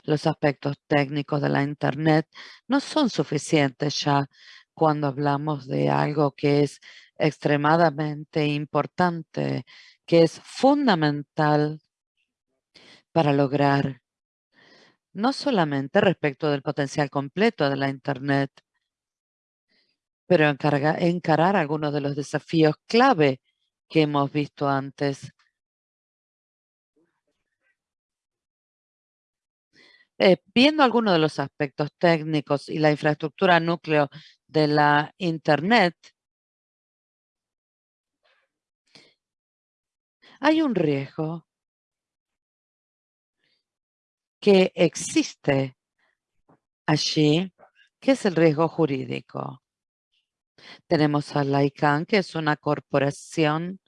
Los aspectos técnicos de la Internet no son suficientes ya cuando hablamos de algo que es extremadamente importante, que es fundamental para lograr no solamente respecto del potencial completo de la Internet, pero encarar algunos de los desafíos clave que hemos visto antes. Eh, viendo algunos de los aspectos técnicos y la infraestructura núcleo de la Internet, hay un riesgo que existe allí, que es el riesgo jurídico. Tenemos a la ICANN, que es una corporación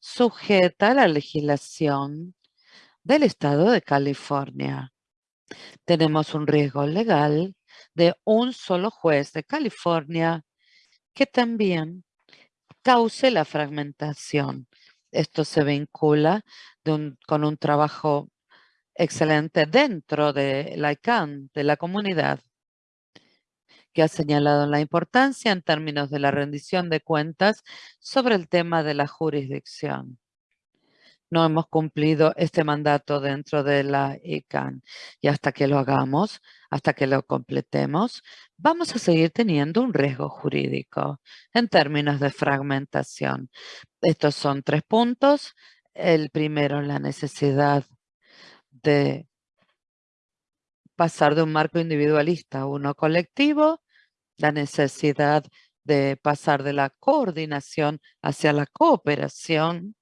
sujeta a la legislación del estado de California tenemos un riesgo legal de un solo juez de California que también cause la fragmentación. Esto se vincula con un trabajo excelente dentro de la ICANN, de la comunidad. que ha señalado la importancia en términos de la rendición de cuentas sobre el tema de la jurisdicción no hemos cumplido este mandato dentro de la ICANN. Y hasta que lo hagamos, hasta que lo completemos, vamos a seguir teniendo un riesgo jurídico en términos de fragmentación. Estos son tres puntos. El primero, la necesidad de pasar de un marco individualista a uno colectivo, la necesidad de pasar de la coordinación hacia la cooperación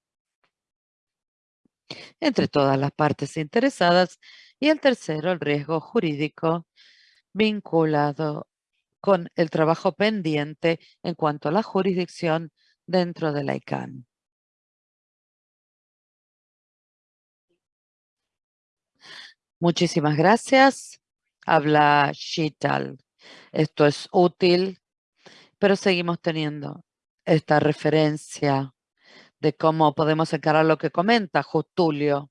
entre todas las partes interesadas y el tercero, el riesgo jurídico vinculado con el trabajo pendiente en cuanto a la jurisdicción dentro de la ICANN. Muchísimas gracias. Habla Shital. Esto es útil, pero seguimos teniendo esta referencia de cómo podemos encarar lo que comenta Justulio.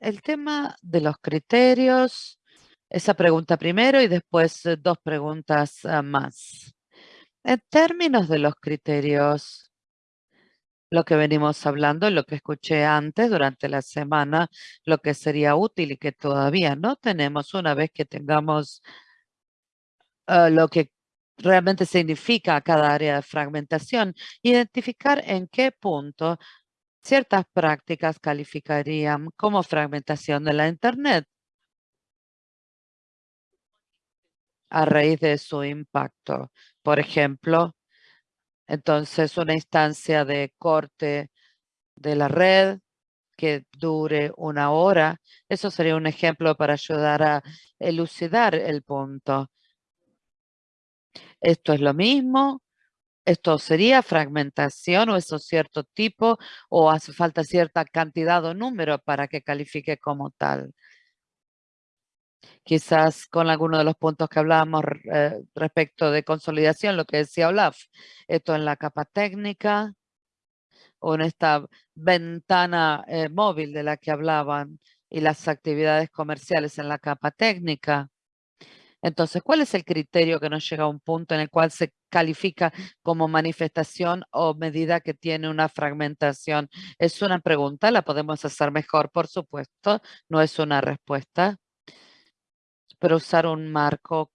El tema de los criterios, esa pregunta primero y después eh, dos preguntas ah, más. En términos de los criterios, lo que venimos hablando, lo que escuché antes durante la semana, lo que sería útil y que todavía no tenemos una vez que tengamos ah, lo que realmente significa cada área de fragmentación, identificar en qué punto ciertas prácticas calificarían como fragmentación de la Internet a raíz de su impacto. Por ejemplo, entonces una instancia de corte de la red que dure una hora. Eso sería un ejemplo para ayudar a elucidar el punto. ¿Esto es lo mismo? ¿Esto sería fragmentación o eso cierto tipo o hace falta cierta cantidad o número para que califique como tal? Quizás con alguno de los puntos que hablábamos eh, respecto de consolidación, lo que decía Olaf, esto en la capa técnica o en esta ventana eh, móvil de la que hablaban y las actividades comerciales en la capa técnica. Entonces, ¿cuál es el criterio que nos llega a un punto en el cual se califica como manifestación o medida que tiene una fragmentación? Es una pregunta, la podemos hacer mejor, por supuesto, no es una respuesta, pero usar un marco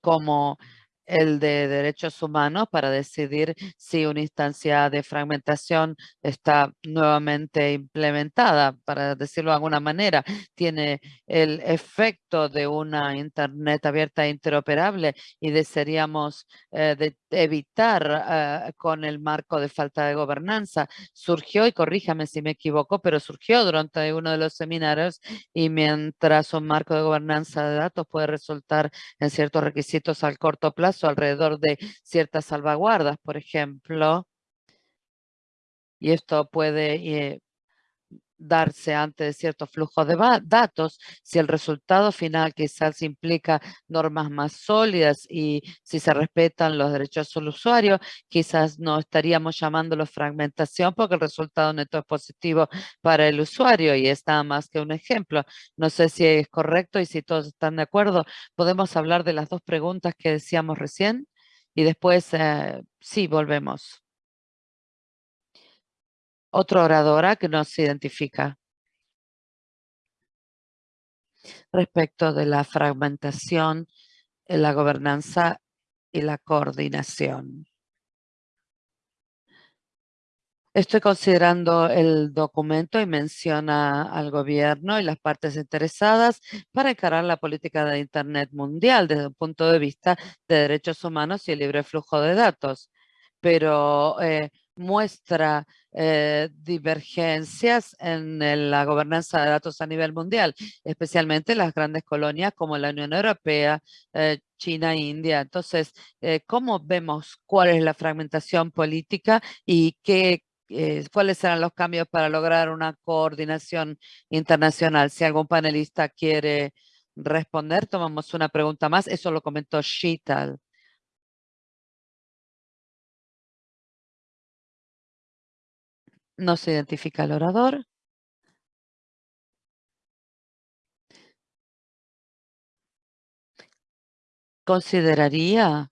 como el de derechos humanos para decidir si una instancia de fragmentación está nuevamente implementada, para decirlo de alguna manera, tiene el efecto de una Internet abierta e interoperable y desearíamos eh, evitar eh, con el marco de falta de gobernanza. Surgió, y corríjame si me equivoco, pero surgió durante uno de los seminarios y mientras un marco de gobernanza de datos puede resultar en ciertos requisitos al corto plazo, alrededor de ciertas salvaguardas, por ejemplo. Y esto puede eh, darse ante cierto flujo de datos, si el resultado final quizás implica normas más sólidas y si se respetan los derechos del usuario, quizás no estaríamos llamándolo fragmentación porque el resultado neto es positivo para el usuario y es nada más que un ejemplo. No sé si es correcto y si todos están de acuerdo. Podemos hablar de las dos preguntas que decíamos recién y después eh, sí volvemos. Otra oradora que nos identifica. Respecto de la fragmentación, la gobernanza y la coordinación. Estoy considerando el documento y menciona al gobierno y las partes interesadas para encarar la política de Internet mundial desde un punto de vista de derechos humanos y el libre flujo de datos. Pero eh, muestra eh, divergencias en la gobernanza de datos a nivel mundial, especialmente en las grandes colonias como la Unión Europea, eh, China India. Entonces, eh, ¿cómo vemos cuál es la fragmentación política y qué, cuáles serán los cambios para lograr una coordinación internacional? Si algún panelista quiere responder, tomamos una pregunta más. Eso lo comentó Shital. No se identifica al orador. Consideraría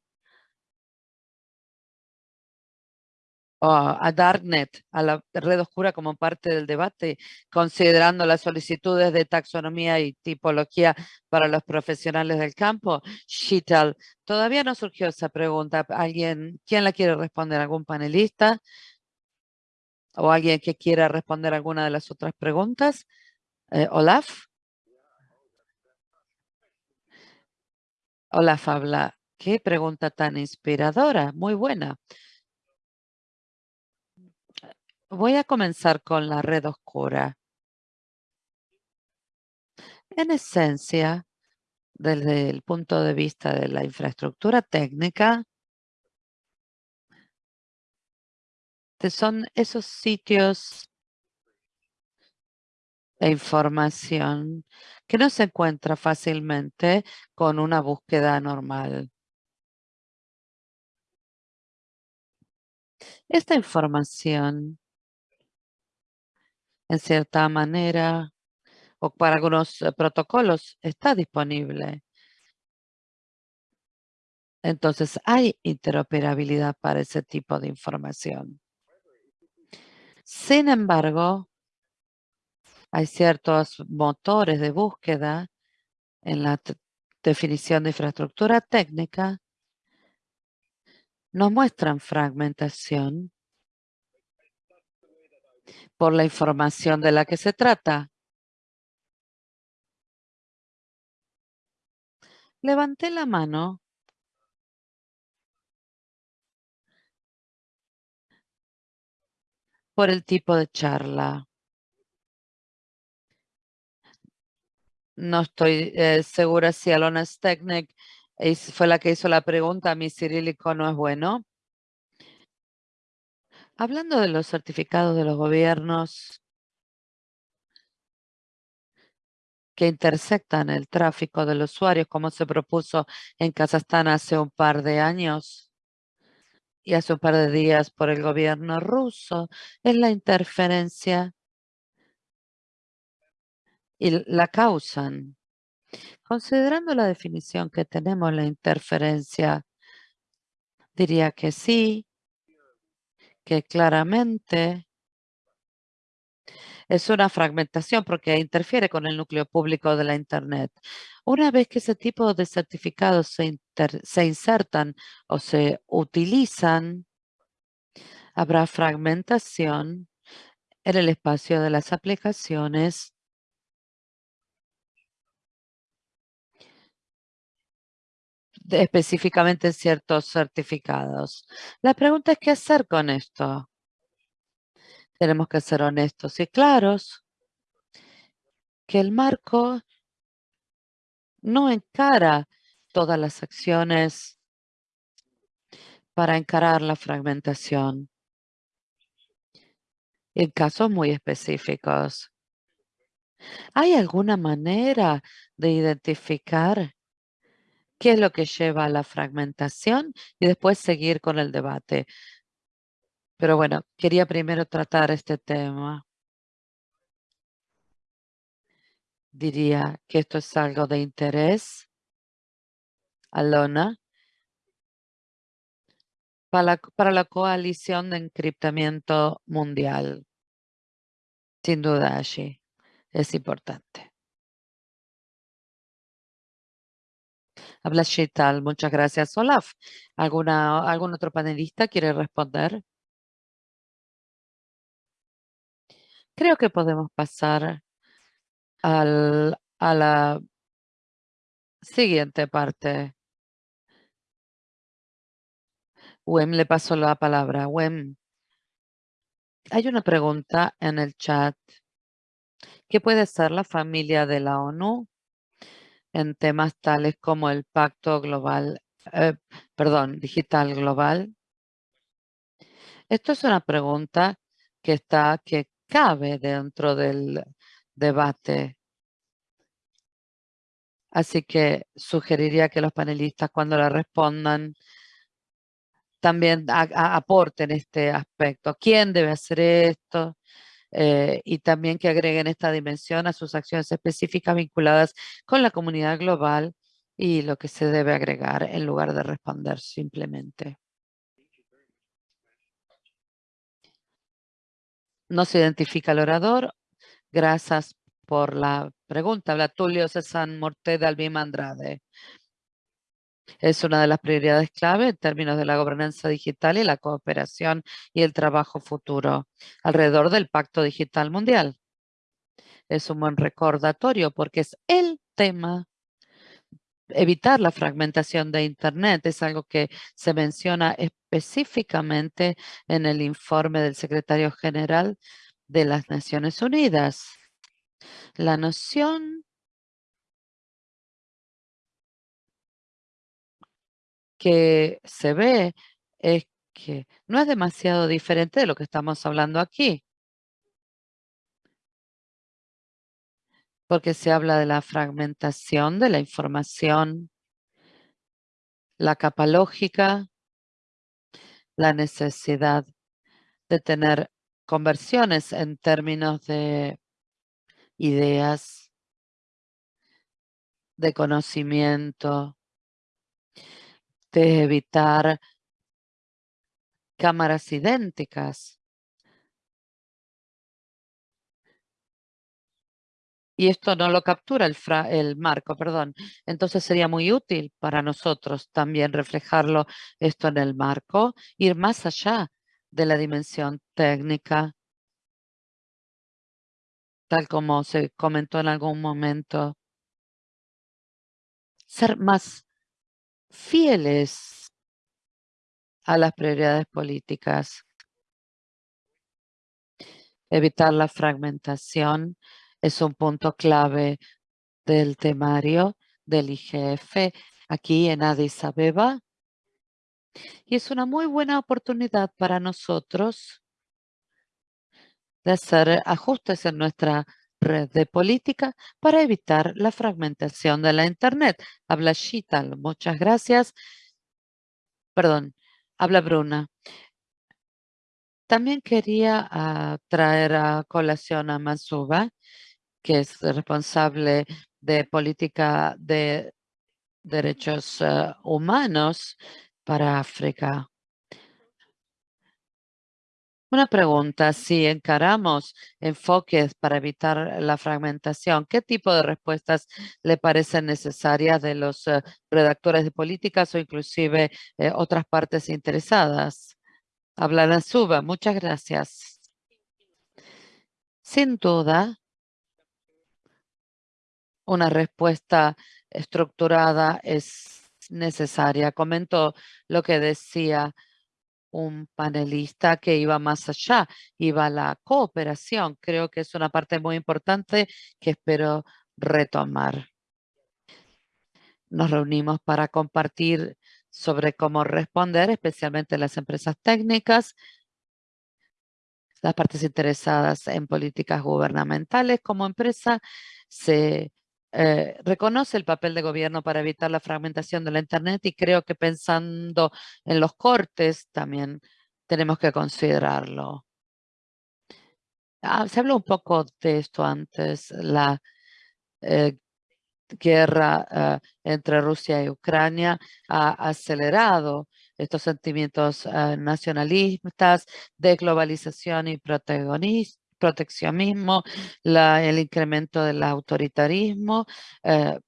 a Darknet, a la red oscura como parte del debate, considerando las solicitudes de taxonomía y tipología para los profesionales del campo? Shital, todavía no surgió esa pregunta. ¿Alguien, ¿Quién la quiere responder? ¿Algún panelista? ¿O alguien que quiera responder alguna de las otras preguntas? Eh, Olaf. Olaf habla. Qué pregunta tan inspiradora. Muy buena. Voy a comenzar con la red oscura. En esencia, desde el punto de vista de la infraestructura técnica, son esos sitios de información que no se encuentra fácilmente con una búsqueda normal. Esta información en cierta manera o para algunos eh, protocolos está disponible. Entonces hay interoperabilidad para ese tipo de información. Sin embargo, hay ciertos motores de búsqueda en la definición de infraestructura técnica nos muestran fragmentación por la información de la que se trata. Levanté la mano. Por el tipo de charla. No estoy eh, segura si Alona Steknek fue la que hizo la pregunta. Mi cirílico no es bueno. Hablando de los certificados de los gobiernos que intersectan el tráfico de los usuarios, como se propuso en Kazajstán hace un par de años y hace un par de días por el gobierno ruso, es la interferencia y la causan. Considerando la definición que tenemos, la interferencia, diría que sí, que claramente es una fragmentación porque interfiere con el núcleo público de la Internet. Una vez que ese tipo de certificados se, se insertan o se utilizan, habrá fragmentación en el espacio de las aplicaciones específicamente ciertos certificados. La pregunta es qué hacer con esto. Tenemos que ser honestos y claros que el marco no encara todas las acciones para encarar la fragmentación en casos muy específicos. ¿Hay alguna manera de identificar qué es lo que lleva a la fragmentación y después seguir con el debate. Pero bueno, quería primero tratar este tema. Diría que esto es algo de interés. Alona. Para la, coalición de encriptamiento mundial. Sin duda allí. Es importante. Habla Shetal, muchas gracias. Olaf, ¿alguna, ¿algún otro panelista quiere responder? Creo que podemos pasar al, a la siguiente parte. Wem le pasó la palabra. Wem, hay una pregunta en el chat. ¿Qué puede ser la familia de la ONU en temas tales como el Pacto Global, eh, perdón, Digital Global? Esto es una pregunta que está, que cabe dentro del debate. Así que sugeriría que los panelistas cuando la respondan también aporten este aspecto. ¿Quién debe hacer esto? Eh, y también que agreguen esta dimensión a sus acciones específicas vinculadas con la comunidad global y lo que se debe agregar en lugar de responder simplemente. No se identifica el orador. Gracias por la pregunta. Habla Tulio César Morte de Albima Andrade. Es una de las prioridades clave en términos de la gobernanza digital y la cooperación y el trabajo futuro alrededor del Pacto Digital Mundial. Es un buen recordatorio porque es el tema evitar la fragmentación de Internet. Es algo que se menciona específicamente en el informe del secretario general de las Naciones Unidas. La noción que se ve es que no es demasiado diferente de lo que estamos hablando aquí. Porque se habla de la fragmentación de la información, la capa lógica, la necesidad de tener conversiones en términos de ideas, de conocimiento, de evitar cámaras idénticas. Y esto no lo captura el, el marco, perdón. Entonces sería muy útil para nosotros también reflejarlo esto en el marco, ir más allá de la dimensión técnica, tal como se comentó en algún momento. Ser más fieles a las prioridades políticas. Evitar la fragmentación es un punto clave del temario del IGF aquí en Addis Abeba. Y es una muy buena oportunidad para nosotros de hacer ajustes en nuestra red de política para evitar la fragmentación de la Internet. Habla Shital, muchas gracias. Perdón, habla Bruna. También quería ah, traer a colación a Masuba, que es responsable de política de derechos ah, humanos para África. Una pregunta, si encaramos enfoques para evitar la fragmentación, ¿qué tipo de respuestas le parecen necesarias de los eh, redactores de políticas o inclusive eh, otras partes interesadas? Habla Suba, muchas gracias. Sin duda, una respuesta estructurada es necesaria. Comento lo que decía un panelista que iba más allá, iba la cooperación. Creo que es una parte muy importante que espero retomar. Nos reunimos para compartir sobre cómo responder, especialmente las empresas técnicas, las partes interesadas en políticas gubernamentales. Como empresa, se eh, reconoce el papel de gobierno para evitar la fragmentación de la Internet y creo que pensando en los cortes también tenemos que considerarlo. Ah, se habló un poco de esto antes, la eh, guerra eh, entre Rusia y Ucrania ha acelerado estos sentimientos nacionalistas de globalización y protagonismo proteccionismo, el incremento del autoritarismo, eh,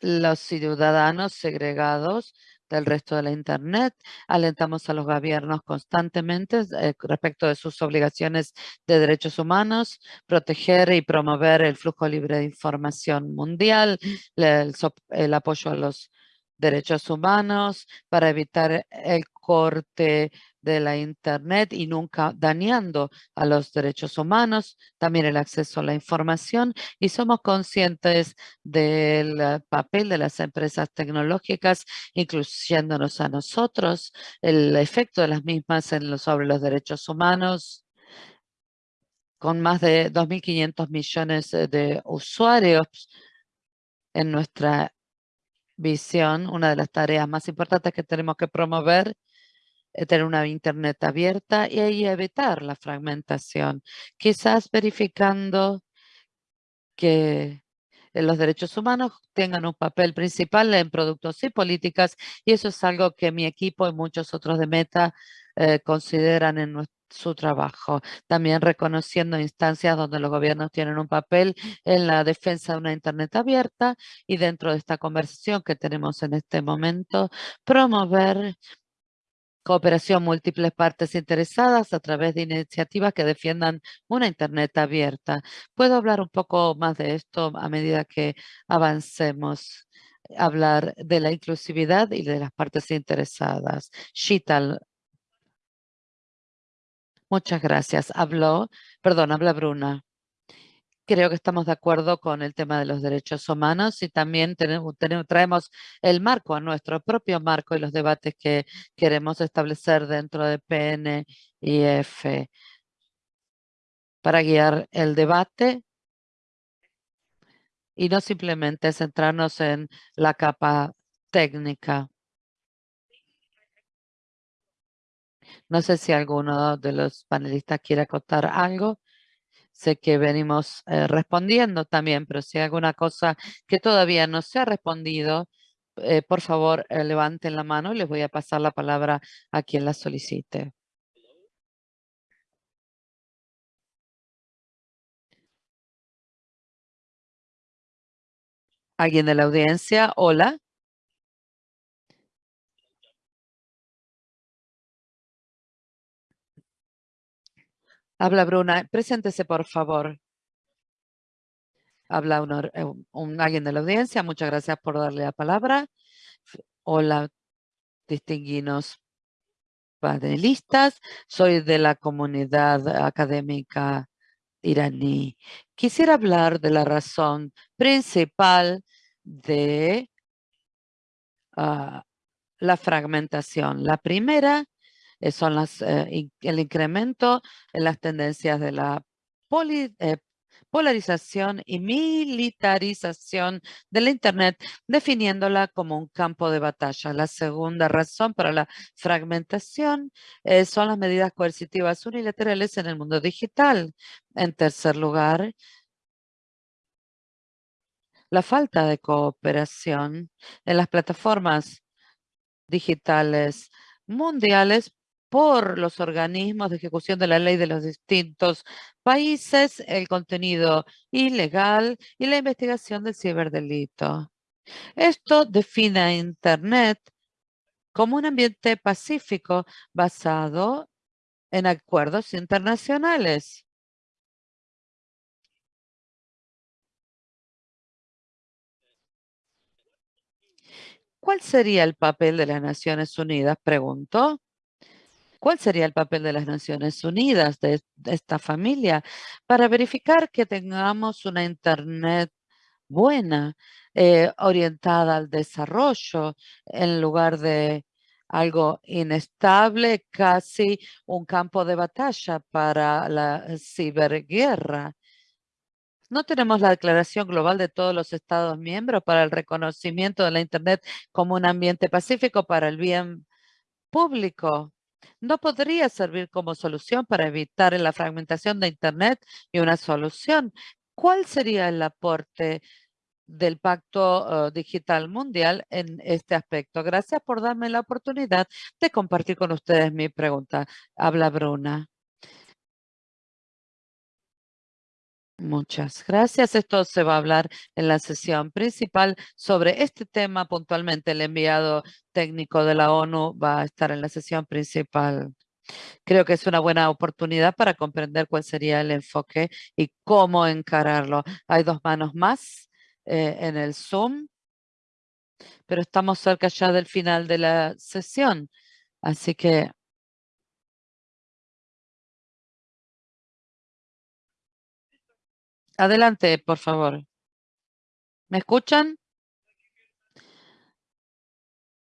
los ciudadanos segregados del resto de la Internet. Alentamos a los gobiernos constantemente eh, respecto de sus obligaciones de derechos humanos, proteger y promover el flujo libre de información mundial, el apoyo a los derechos humanos para evitar el corte de la Internet y nunca dañando a los derechos humanos, también el acceso a la información y somos conscientes del eh, papel de las empresas tecnológicas, incluyéndonos a nosotros, el efecto de las mismas en sobre los derechos humanos, con más de 2.500 millones de usuarios en nuestra visión, una de las tareas más importantes que tenemos que promover es tener una Internet abierta y evitar la fragmentación. Quizás verificando que los derechos humanos tengan un papel principal en productos y políticas y eso es algo que mi equipo y muchos otros de Meta eh, consideran en su trabajo. También reconociendo instancias donde los gobiernos tienen un papel en la defensa de una Internet abierta y dentro de esta conversación que tenemos en este momento, promover cooperación múltiples partes interesadas a través de iniciativas que defiendan una Internet abierta. ¿Puedo hablar un poco más de esto a medida que avancemos? Hablar de la inclusividad y de las partes interesadas. Shital. Muchas gracias. Habló, perdón, habla Bruna. Creo que estamos de acuerdo con el tema de los derechos humanos y también tenemos, traemos el marco a nuestro propio marco y los debates que queremos establecer dentro de PNIF para guiar el debate y no simplemente centrarnos en la capa técnica. No sé si alguno de los panelistas quiere acotar algo. Sé que venimos eh, respondiendo también, pero si hay alguna cosa que todavía no se ha respondido, eh, por favor, eh, levanten la mano y les voy a pasar la palabra a quien la solicite. ¿Alguien de la audiencia? Hola. Habla Bruna. Preséntese, por favor. Habla eh, un, alguien de la audiencia. Muchas gracias por darle la palabra. Hola, distinguidos panelistas. Soy de la comunidad académica iraní. Quisiera hablar de la razón principal de ah, la fragmentación. La primera son las, eh, el incremento en las tendencias de la eh, polarización y militarización de la Internet, definiéndola como un campo de batalla. La segunda razón para la fragmentación son las medidas coercitivas unilaterales en el mundo digital. En tercer lugar, la falta de cooperación en las plataformas digitales mundiales por los organismos de ejecución de la ley de los distintos países, el contenido ilegal y la investigación del ciberdelito. Esto define a Internet como un ambiente pacífico basado en acuerdos internacionales. ¿Cuál sería el papel de las Naciones Unidas? Preguntó. ¿Cuál sería el papel de las Naciones Unidas, de, esta familia, para verificar que tengamos una Internet buena, eh, orientada al desarrollo, en lugar de algo inestable, casi un campo de batalla para la ciberguerra? No tenemos la declaración global de todos los Estados miembros para el reconocimiento de la Internet como un ambiente pacífico para el bien público no podría servir como solución para evitar la fragmentación de Internet y una solución. ¿Cuál sería el aporte del Pacto eh, Digital Mundial en este aspecto? Gracias por darme la oportunidad de compartir con ustedes mi pregunta. Habla Bruna. Muchas gracias. Esto se va a hablar en la sesión principal sobre este tema puntualmente. El enviado técnico de la ONU va a estar en la sesión principal. Creo que es una buena oportunidad para comprender cuál sería el enfoque y cómo encararlo. Hay dos manos más eh, en el Zoom, pero estamos cerca ya del final de la sesión. Así que Adelante, por favor. ¿Me escuchan?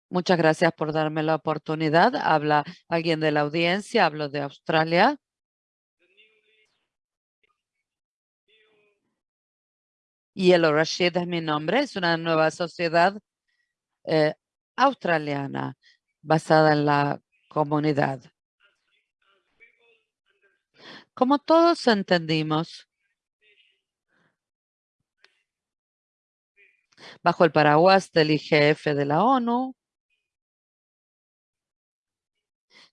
Muchas gracias por darme la oportunidad. Habla alguien de la audiencia, hablo de Australia. Yellow Rashid es mi nombre, es una nueva sociedad eh, australiana basada en la comunidad. Como todos entendimos, bajo el paraguas del IGF de la ONU.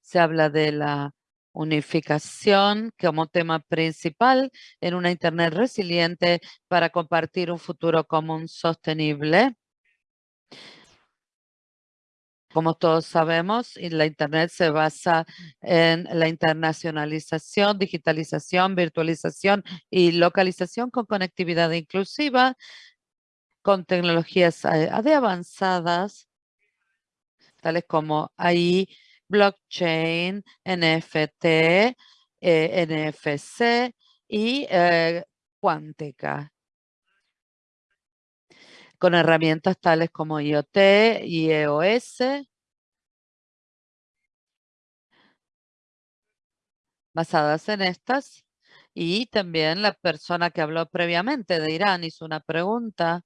Se habla de la unificación como tema principal en una Internet resiliente para compartir un futuro común sostenible. Como todos sabemos, la Internet se basa en la internacionalización, digitalización, virtualización y localización con conectividad inclusiva, con tecnologías eh, de avanzadas, tales como AI, blockchain, NFT, eh, NFC y eh, cuántica con herramientas tales como IoT y EOS. Basadas en estas. Y también la persona que habló previamente de Irán hizo una pregunta.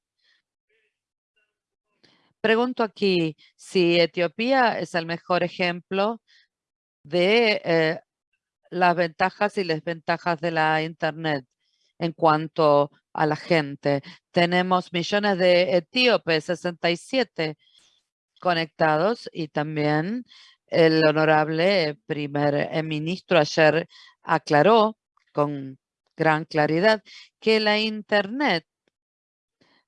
Pregunto aquí si Etiopía es el mejor ejemplo de eh, las ventajas y desventajas de la Internet en cuanto a la gente. Tenemos millones de etíopes, 67 conectados y también el honorable primer ministro ayer aclaró con gran claridad que la Internet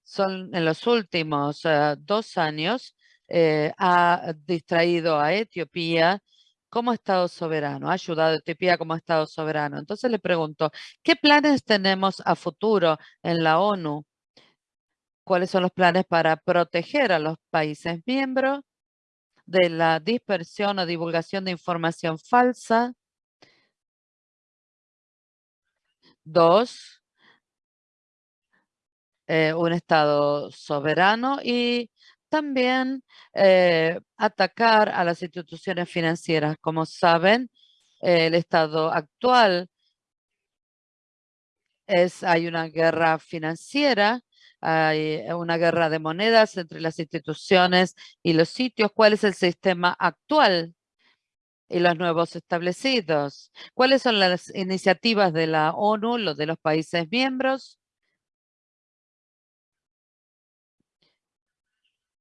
son en los últimos eh, dos años eh, ha distraído a Etiopía como Estado soberano, ha ayudado a Etiopía como Estado soberano. Entonces le pregunto, ¿qué planes tenemos a futuro en la ONU? ¿Cuáles son los planes para proteger a los países miembros de la dispersión o divulgación de información falsa? Dos, eh, un Estado soberano y también eh, atacar a las instituciones financieras. Como saben, el estado actual es, hay una guerra financiera, hay una guerra de monedas entre las instituciones y los sitios. ¿Cuál es el sistema actual y los nuevos establecidos? ¿Cuáles son las iniciativas de la ONU, los de los países miembros?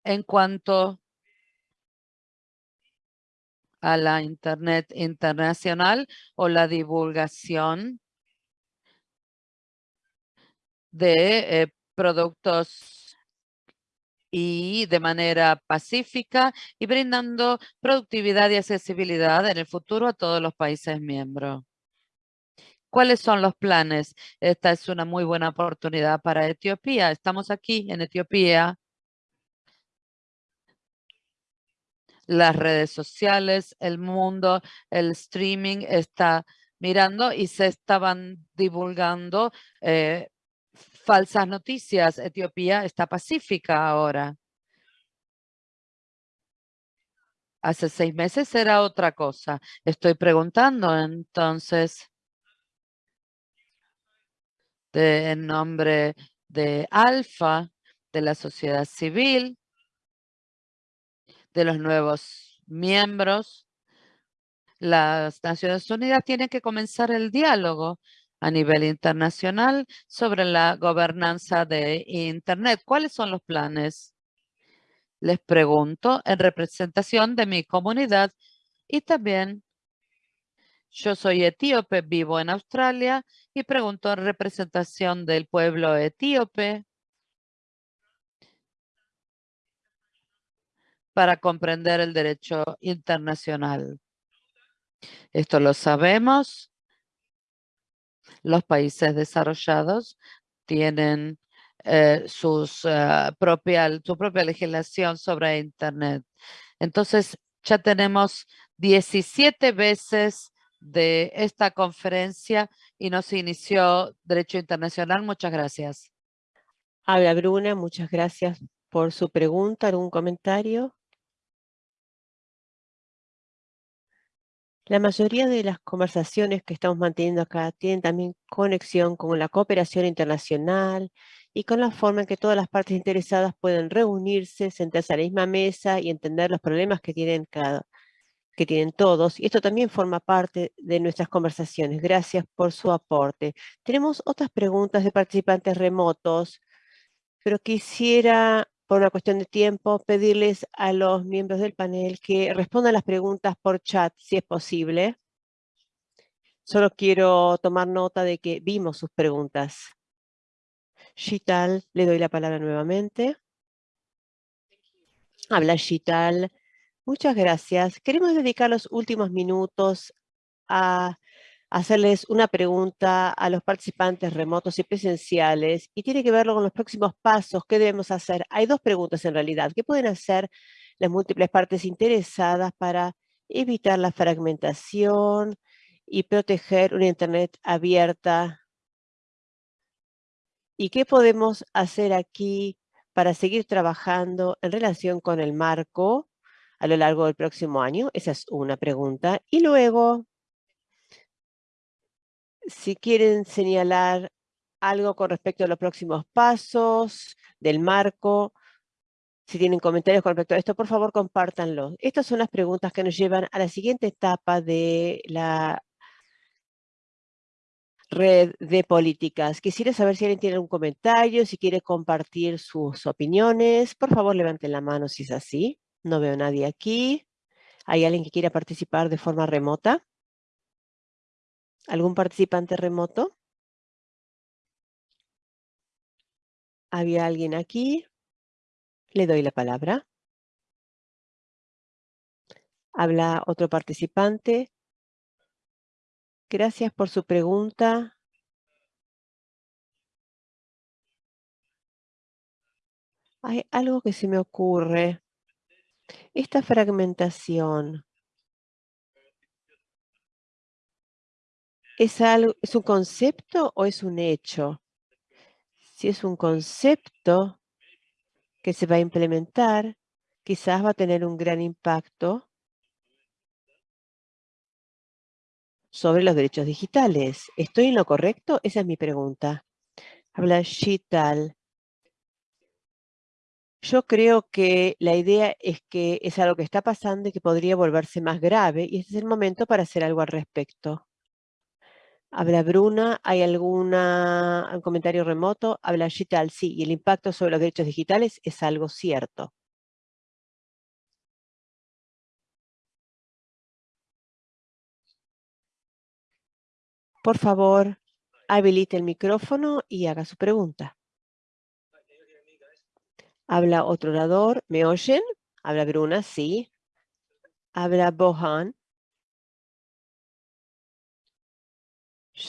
En cuanto a la Internet internacional o la divulgación de eh, productos y de manera pacífica y brindando productividad y accesibilidad en el futuro a todos los países miembros. ¿Cuáles son los planes? Esta es una muy buena oportunidad para Etiopía. Estamos aquí en Etiopía las redes sociales, el mundo, el streaming está mirando y se estaban divulgando eh, falsas noticias. Etiopía está pacífica ahora. Hace seis meses era otra cosa. Estoy preguntando entonces en nombre de Alfa, de la sociedad civil, de los nuevos miembros, las Naciones Unidas tienen que comenzar el diálogo a nivel internacional sobre la gobernanza de Internet. ¿Cuáles son los planes? Les pregunto en representación de mi comunidad y también yo soy etíope, vivo en Australia y pregunto en representación del pueblo etíope para comprender el derecho internacional. Esto lo sabemos. Los países desarrollados tienen eh, eh, su propia legislación sobre Internet. Entonces, ya tenemos 17 veces de esta conferencia y nos inició Derecho Internacional. Muchas gracias. Habla Bruna, muchas gracias por su pregunta. ¿Algún comentario? La mayoría de las conversaciones que estamos manteniendo acá tienen también conexión con la cooperación internacional y con la forma en que todas las partes interesadas pueden reunirse, sentarse a la misma mesa y entender los problemas que tienen, cada, que tienen todos. Y esto también forma parte de nuestras conversaciones. Gracias por su aporte. Tenemos otras preguntas de participantes remotos. pero quisiera, por una cuestión de tiempo, pedirles a los miembros del panel que respondan las preguntas por chat, si es posible. Solo quiero tomar nota de que vimos sus preguntas. Shital, le doy la palabra nuevamente. Habla Shital. Muchas gracias. Queremos dedicar los últimos minutos a hacerles una pregunta a los participantes remotos y presenciales y tiene que verlo con los próximos pasos. ¿Qué debemos hacer? Hay dos preguntas en realidad. ¿Qué pueden hacer las múltiples partes interesadas para evitar la fragmentación y proteger una Internet abierta? ¿Y qué podemos hacer aquí para seguir trabajando en relación con el marco a lo largo del próximo año? Esa es una pregunta. Y luego, si quieren señalar algo con respecto a los próximos pasos del marco, si tienen comentarios con respecto a esto, por favor compártanlo. Estas son las preguntas que nos llevan a la siguiente etapa de la red de políticas. Quisiera saber si alguien tiene algún comentario, si quiere compartir sus opiniones. Por favor, levanten la mano si es así. No veo nadie aquí. ¿Hay alguien que quiera participar de forma remota? ¿Algún participante remoto? ¿Había alguien aquí? Le doy la palabra. Habla otro participante. Gracias por su pregunta. Hay algo que se me ocurre. Esta fragmentación ¿Es, algo, ¿Es un concepto o es un hecho? Si es un concepto que se va a implementar, quizás va a tener un gran impacto sobre los derechos digitales. ¿Estoy en lo correcto? Esa es mi pregunta. Habla Shital. Yo creo que la idea es que es algo que está pasando y que podría volverse más grave y este es el momento para hacer algo al respecto. Habla Bruna, ¿hay alguna, un comentario remoto? Habla Shital, sí, y el impacto sobre los derechos digitales es algo cierto. Por favor, habilite el micrófono y haga su pregunta. Habla otro orador. ¿Me oyen? Habla Bruna, sí. Habla Bohan.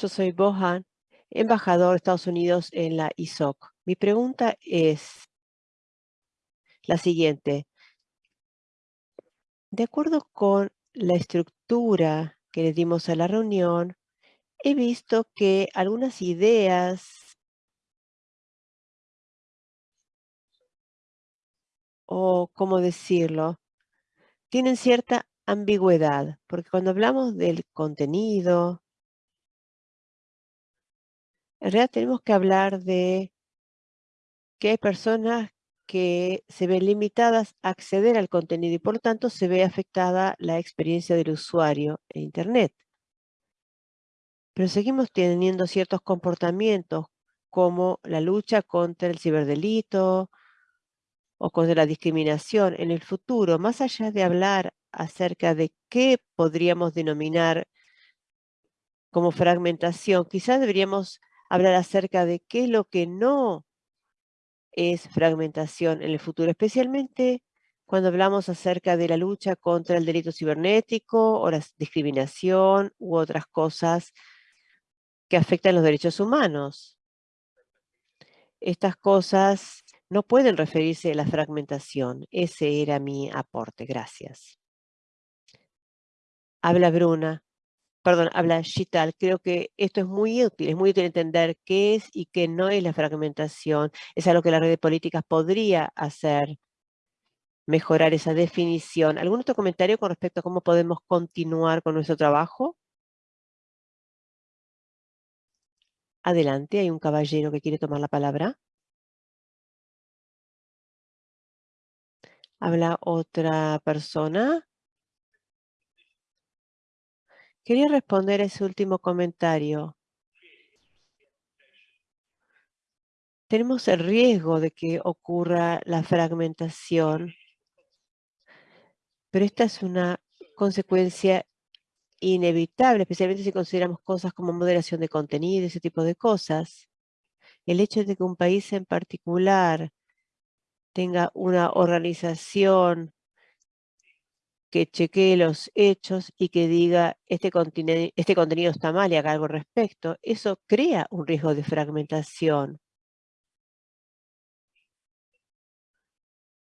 Yo soy Bohan, embajador de Estados Unidos en la ISOC. Mi pregunta es la siguiente. De acuerdo con la estructura que le dimos a la reunión, he visto que algunas ideas o, ¿cómo decirlo?, tienen cierta ambigüedad, porque cuando hablamos del contenido, en realidad tenemos que hablar de que hay personas que se ven limitadas a acceder al contenido y por lo tanto se ve afectada la experiencia del usuario en Internet. Pero seguimos teniendo ciertos comportamientos como la lucha contra el ciberdelito o contra la discriminación en el futuro, más allá de hablar acerca de qué podríamos denominar como fragmentación, quizás deberíamos hablar acerca de qué es lo que no es fragmentación en el futuro, especialmente cuando hablamos acerca de la lucha contra el delito cibernético o la discriminación u otras cosas que afectan los derechos humanos. Estas cosas no pueden referirse a la fragmentación. Ese era mi aporte. Gracias. Habla Bruna perdón, habla Shital, creo que esto es muy útil, es muy útil entender qué es y qué no es la fragmentación. Es algo que la red de políticas podría hacer, mejorar esa definición. ¿Algún otro comentario con respecto a cómo podemos continuar con nuestro trabajo? Adelante, hay un caballero que quiere tomar la palabra. Habla otra persona. Quería responder a ese último comentario. tenemos el riesgo de que ocurra la fragmentación, pero esta es una consecuencia inevitable, especialmente si consideramos cosas como moderación de contenido, ese tipo de cosas. El hecho de que un país en particular tenga una organización que chequee los hechos y que diga este, este contenido está mal y haga algo al respecto, eso crea un riesgo de fragmentación.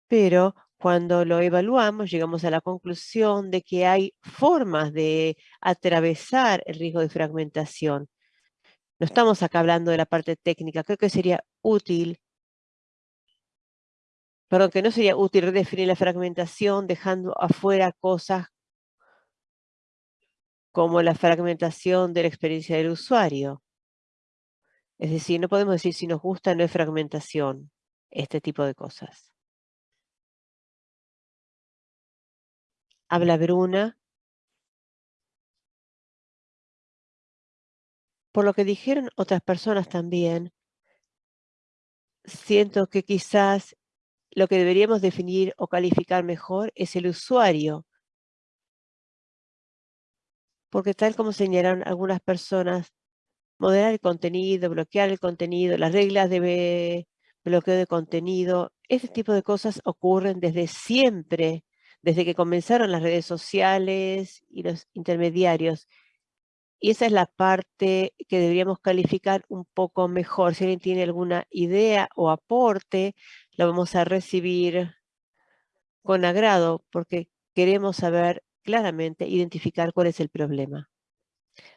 Pero cuando lo evaluamos, llegamos a la conclusión de que hay formas de atravesar el riesgo de fragmentación. No estamos acá hablando de la parte técnica. Creo que sería útil, perdón, que no sería útil redefinir la fragmentación dejando afuera cosas como la fragmentación de la experiencia del usuario. Es decir, no podemos decir si nos gusta no es fragmentación, este tipo de cosas. Habla Bruna. Por lo que dijeron otras personas también, siento que quizás lo que deberíamos definir o calificar mejor es el usuario. Porque tal como señalaron algunas personas, moderar el contenido, bloquear el contenido, las reglas de bloqueo de contenido, ese tipo de cosas ocurren desde siempre desde que comenzaron las redes sociales y los intermediarios. Y esa es la parte que deberíamos calificar un poco mejor. Si alguien tiene alguna idea o aporte, lo vamos a recibir con agrado porque queremos saber claramente, identificar cuál es el problema.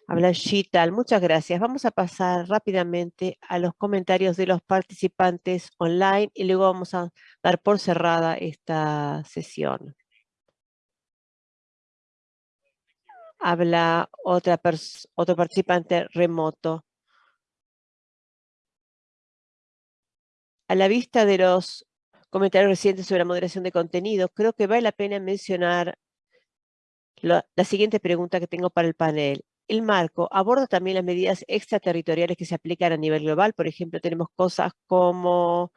Habla Shital, muchas gracias. Vamos a pasar rápidamente a los comentarios de los participantes online y luego vamos a dar por cerrada esta sesión. Habla otro participante remoto. A la vista de los comentarios recientes sobre la moderación de contenido, creo que vale la pena mencionar la, la siguiente pregunta que tengo para el panel. El marco aborda también las medidas extraterritoriales que se aplican a nivel global. Por ejemplo, tenemos cosas como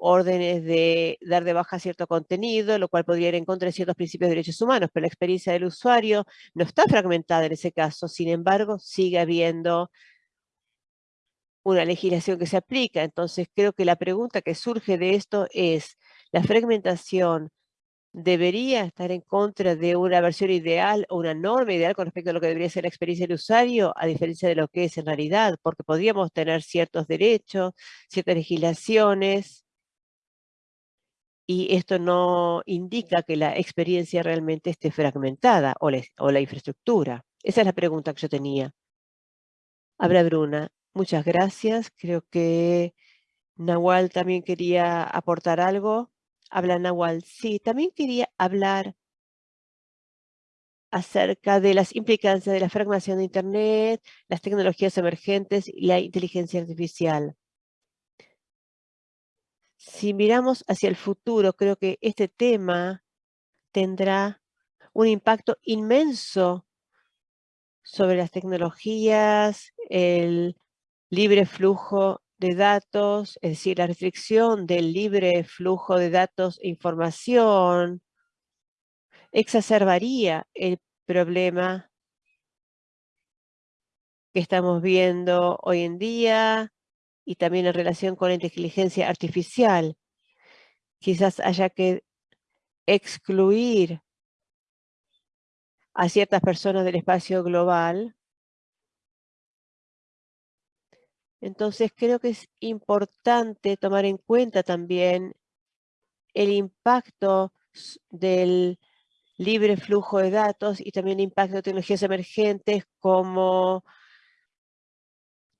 órdenes de dar de baja cierto contenido, lo cual podría ir en contra de ciertos principios de derechos humanos, pero la experiencia del usuario no está fragmentada en ese caso. Sin embargo, sigue habiendo una legislación que se aplica. Entonces, creo que la pregunta que surge de esto es, ¿la fragmentación debería estar en contra de una versión ideal o una norma ideal con respecto a lo que debería ser la experiencia del usuario, a diferencia de lo que es en realidad? Porque podríamos tener ciertos derechos, ciertas legislaciones, y esto no indica que la experiencia realmente esté fragmentada o la, infraestructura. Esa es la pregunta que yo tenía. Habla Bruna. Muchas gracias. Creo que Nahual también quería aportar algo. Habla Nahual. Sí, también quería hablar acerca de las implicancias de la fragmentación de Internet, las tecnologías emergentes y la inteligencia artificial. Si miramos hacia el futuro, creo que este tema tendrá un impacto inmenso sobre las tecnologías, el libre flujo de datos, es decir, la restricción del libre flujo de datos e información, exacerbaría el problema que estamos viendo hoy en día y también en relación con la inteligencia artificial. Quizás haya que excluir a ciertas personas del espacio global. Entonces creo que es importante tomar en cuenta también el impacto del libre flujo de datos y también el impacto de tecnologías emergentes como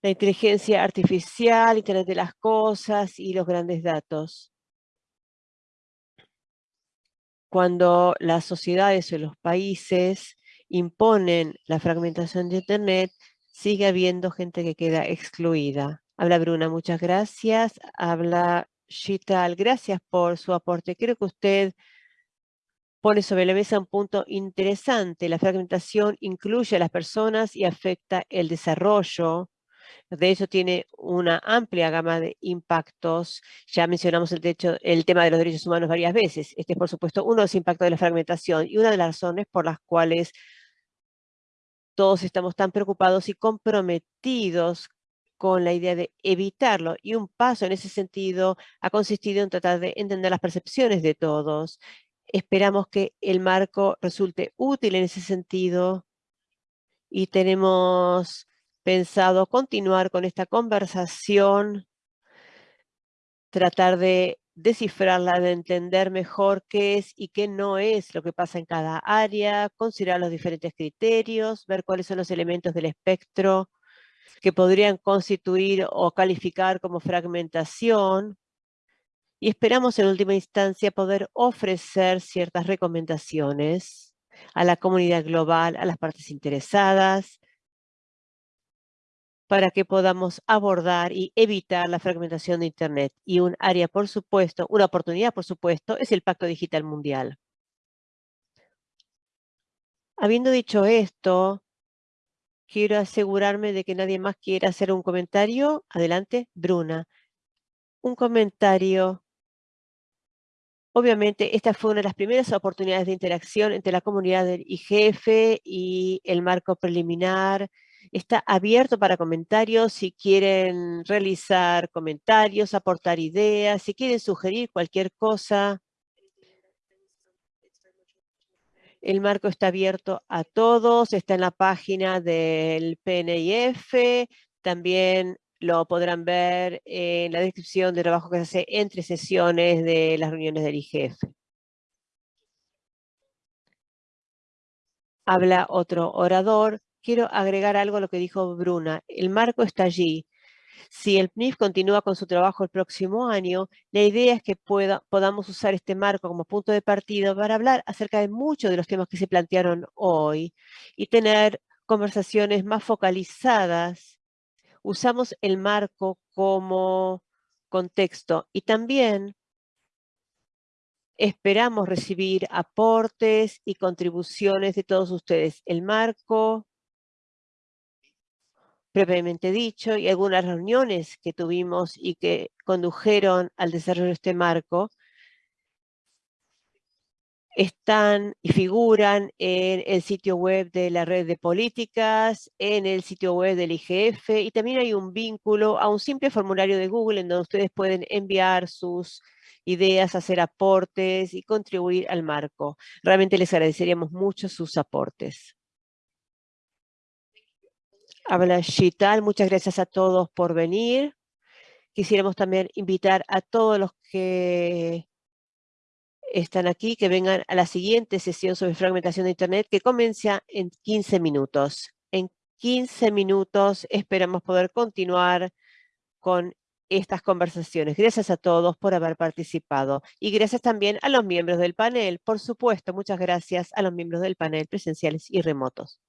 la inteligencia artificial, Internet de las cosas y los grandes datos. Cuando las sociedades o los países imponen la fragmentación de Internet, sigue habiendo gente que queda excluida. Habla Bruna, muchas gracias. Habla Shital, gracias por su aporte. Creo que usted pone sobre la mesa un punto interesante. La fragmentación incluye a las personas y afecta el desarrollo De hecho, tiene una amplia gama de impactos. Ya mencionamos el, el tema de los derechos humanos varias veces. Este es, por supuesto, uno de los impactos de la fragmentación y una de las razones por las cuales todos estamos tan preocupados y comprometidos con la idea de evitarlo. Y un paso en ese sentido ha consistido en tratar de entender las percepciones de todos. Esperamos que el marco resulte útil en ese sentido y tenemos pensado continuar con esta conversación, tratar de descifrarla, de entender mejor qué es y qué no es lo que pasa en cada área, considerar los diferentes criterios, ver cuáles son los elementos del espectro que podrían constituir o calificar como fragmentación. Y esperamos en última instancia poder ofrecer ciertas recomendaciones a la comunidad global, a las partes interesadas, para que podamos abordar y evitar la fragmentación de Internet. Y un área, por supuesto, una oportunidad, por supuesto, es el Pacto Digital Mundial. Habiendo dicho esto, quiero asegurarme de que nadie más quiera hacer un comentario. Adelante, Bruna. Un comentario. Obviamente, esta fue una de las primeras oportunidades de interacción entre la comunidad del IGF y el marco preliminar Está abierto para comentarios si quieren realizar comentarios, aportar ideas, si quieren sugerir cualquier cosa. El marco está abierto a todos, está en la página del PNIF, también lo podrán ver en la descripción del trabajo que se hace entre sesiones de las reuniones del IGF. Habla otro orador quiero agregar algo a lo que dijo Bruna. El marco está allí. Si el PNIF continúa con su trabajo el próximo año, la idea es que podamos usar este marco como punto de partida para hablar acerca de muchos de los temas que se plantearon hoy y tener conversaciones más focalizadas. Usamos el marco como contexto y también esperamos recibir aportes y contribuciones de todos ustedes. El marco previamente dicho, y algunas reuniones que tuvimos y que condujeron al desarrollo de este marco, están y figuran en el sitio web de la red de políticas, en el sitio web del IGF y también hay un vínculo a un simple formulario de Google en donde ustedes pueden enviar sus ideas, hacer aportes y contribuir al marco. Realmente les agradeceríamos mucho sus aportes. Habla muchas gracias a todos por venir. Quisiéramos también invitar a todos los que están aquí, que vengan a la siguiente sesión sobre fragmentación de Internet, que comienza en 15 minutos. En 15 minutos esperamos poder continuar con estas conversaciones. Gracias a todos por haber participado y gracias también a los miembros del panel. Por supuesto, muchas gracias a los miembros del panel presenciales y remotos.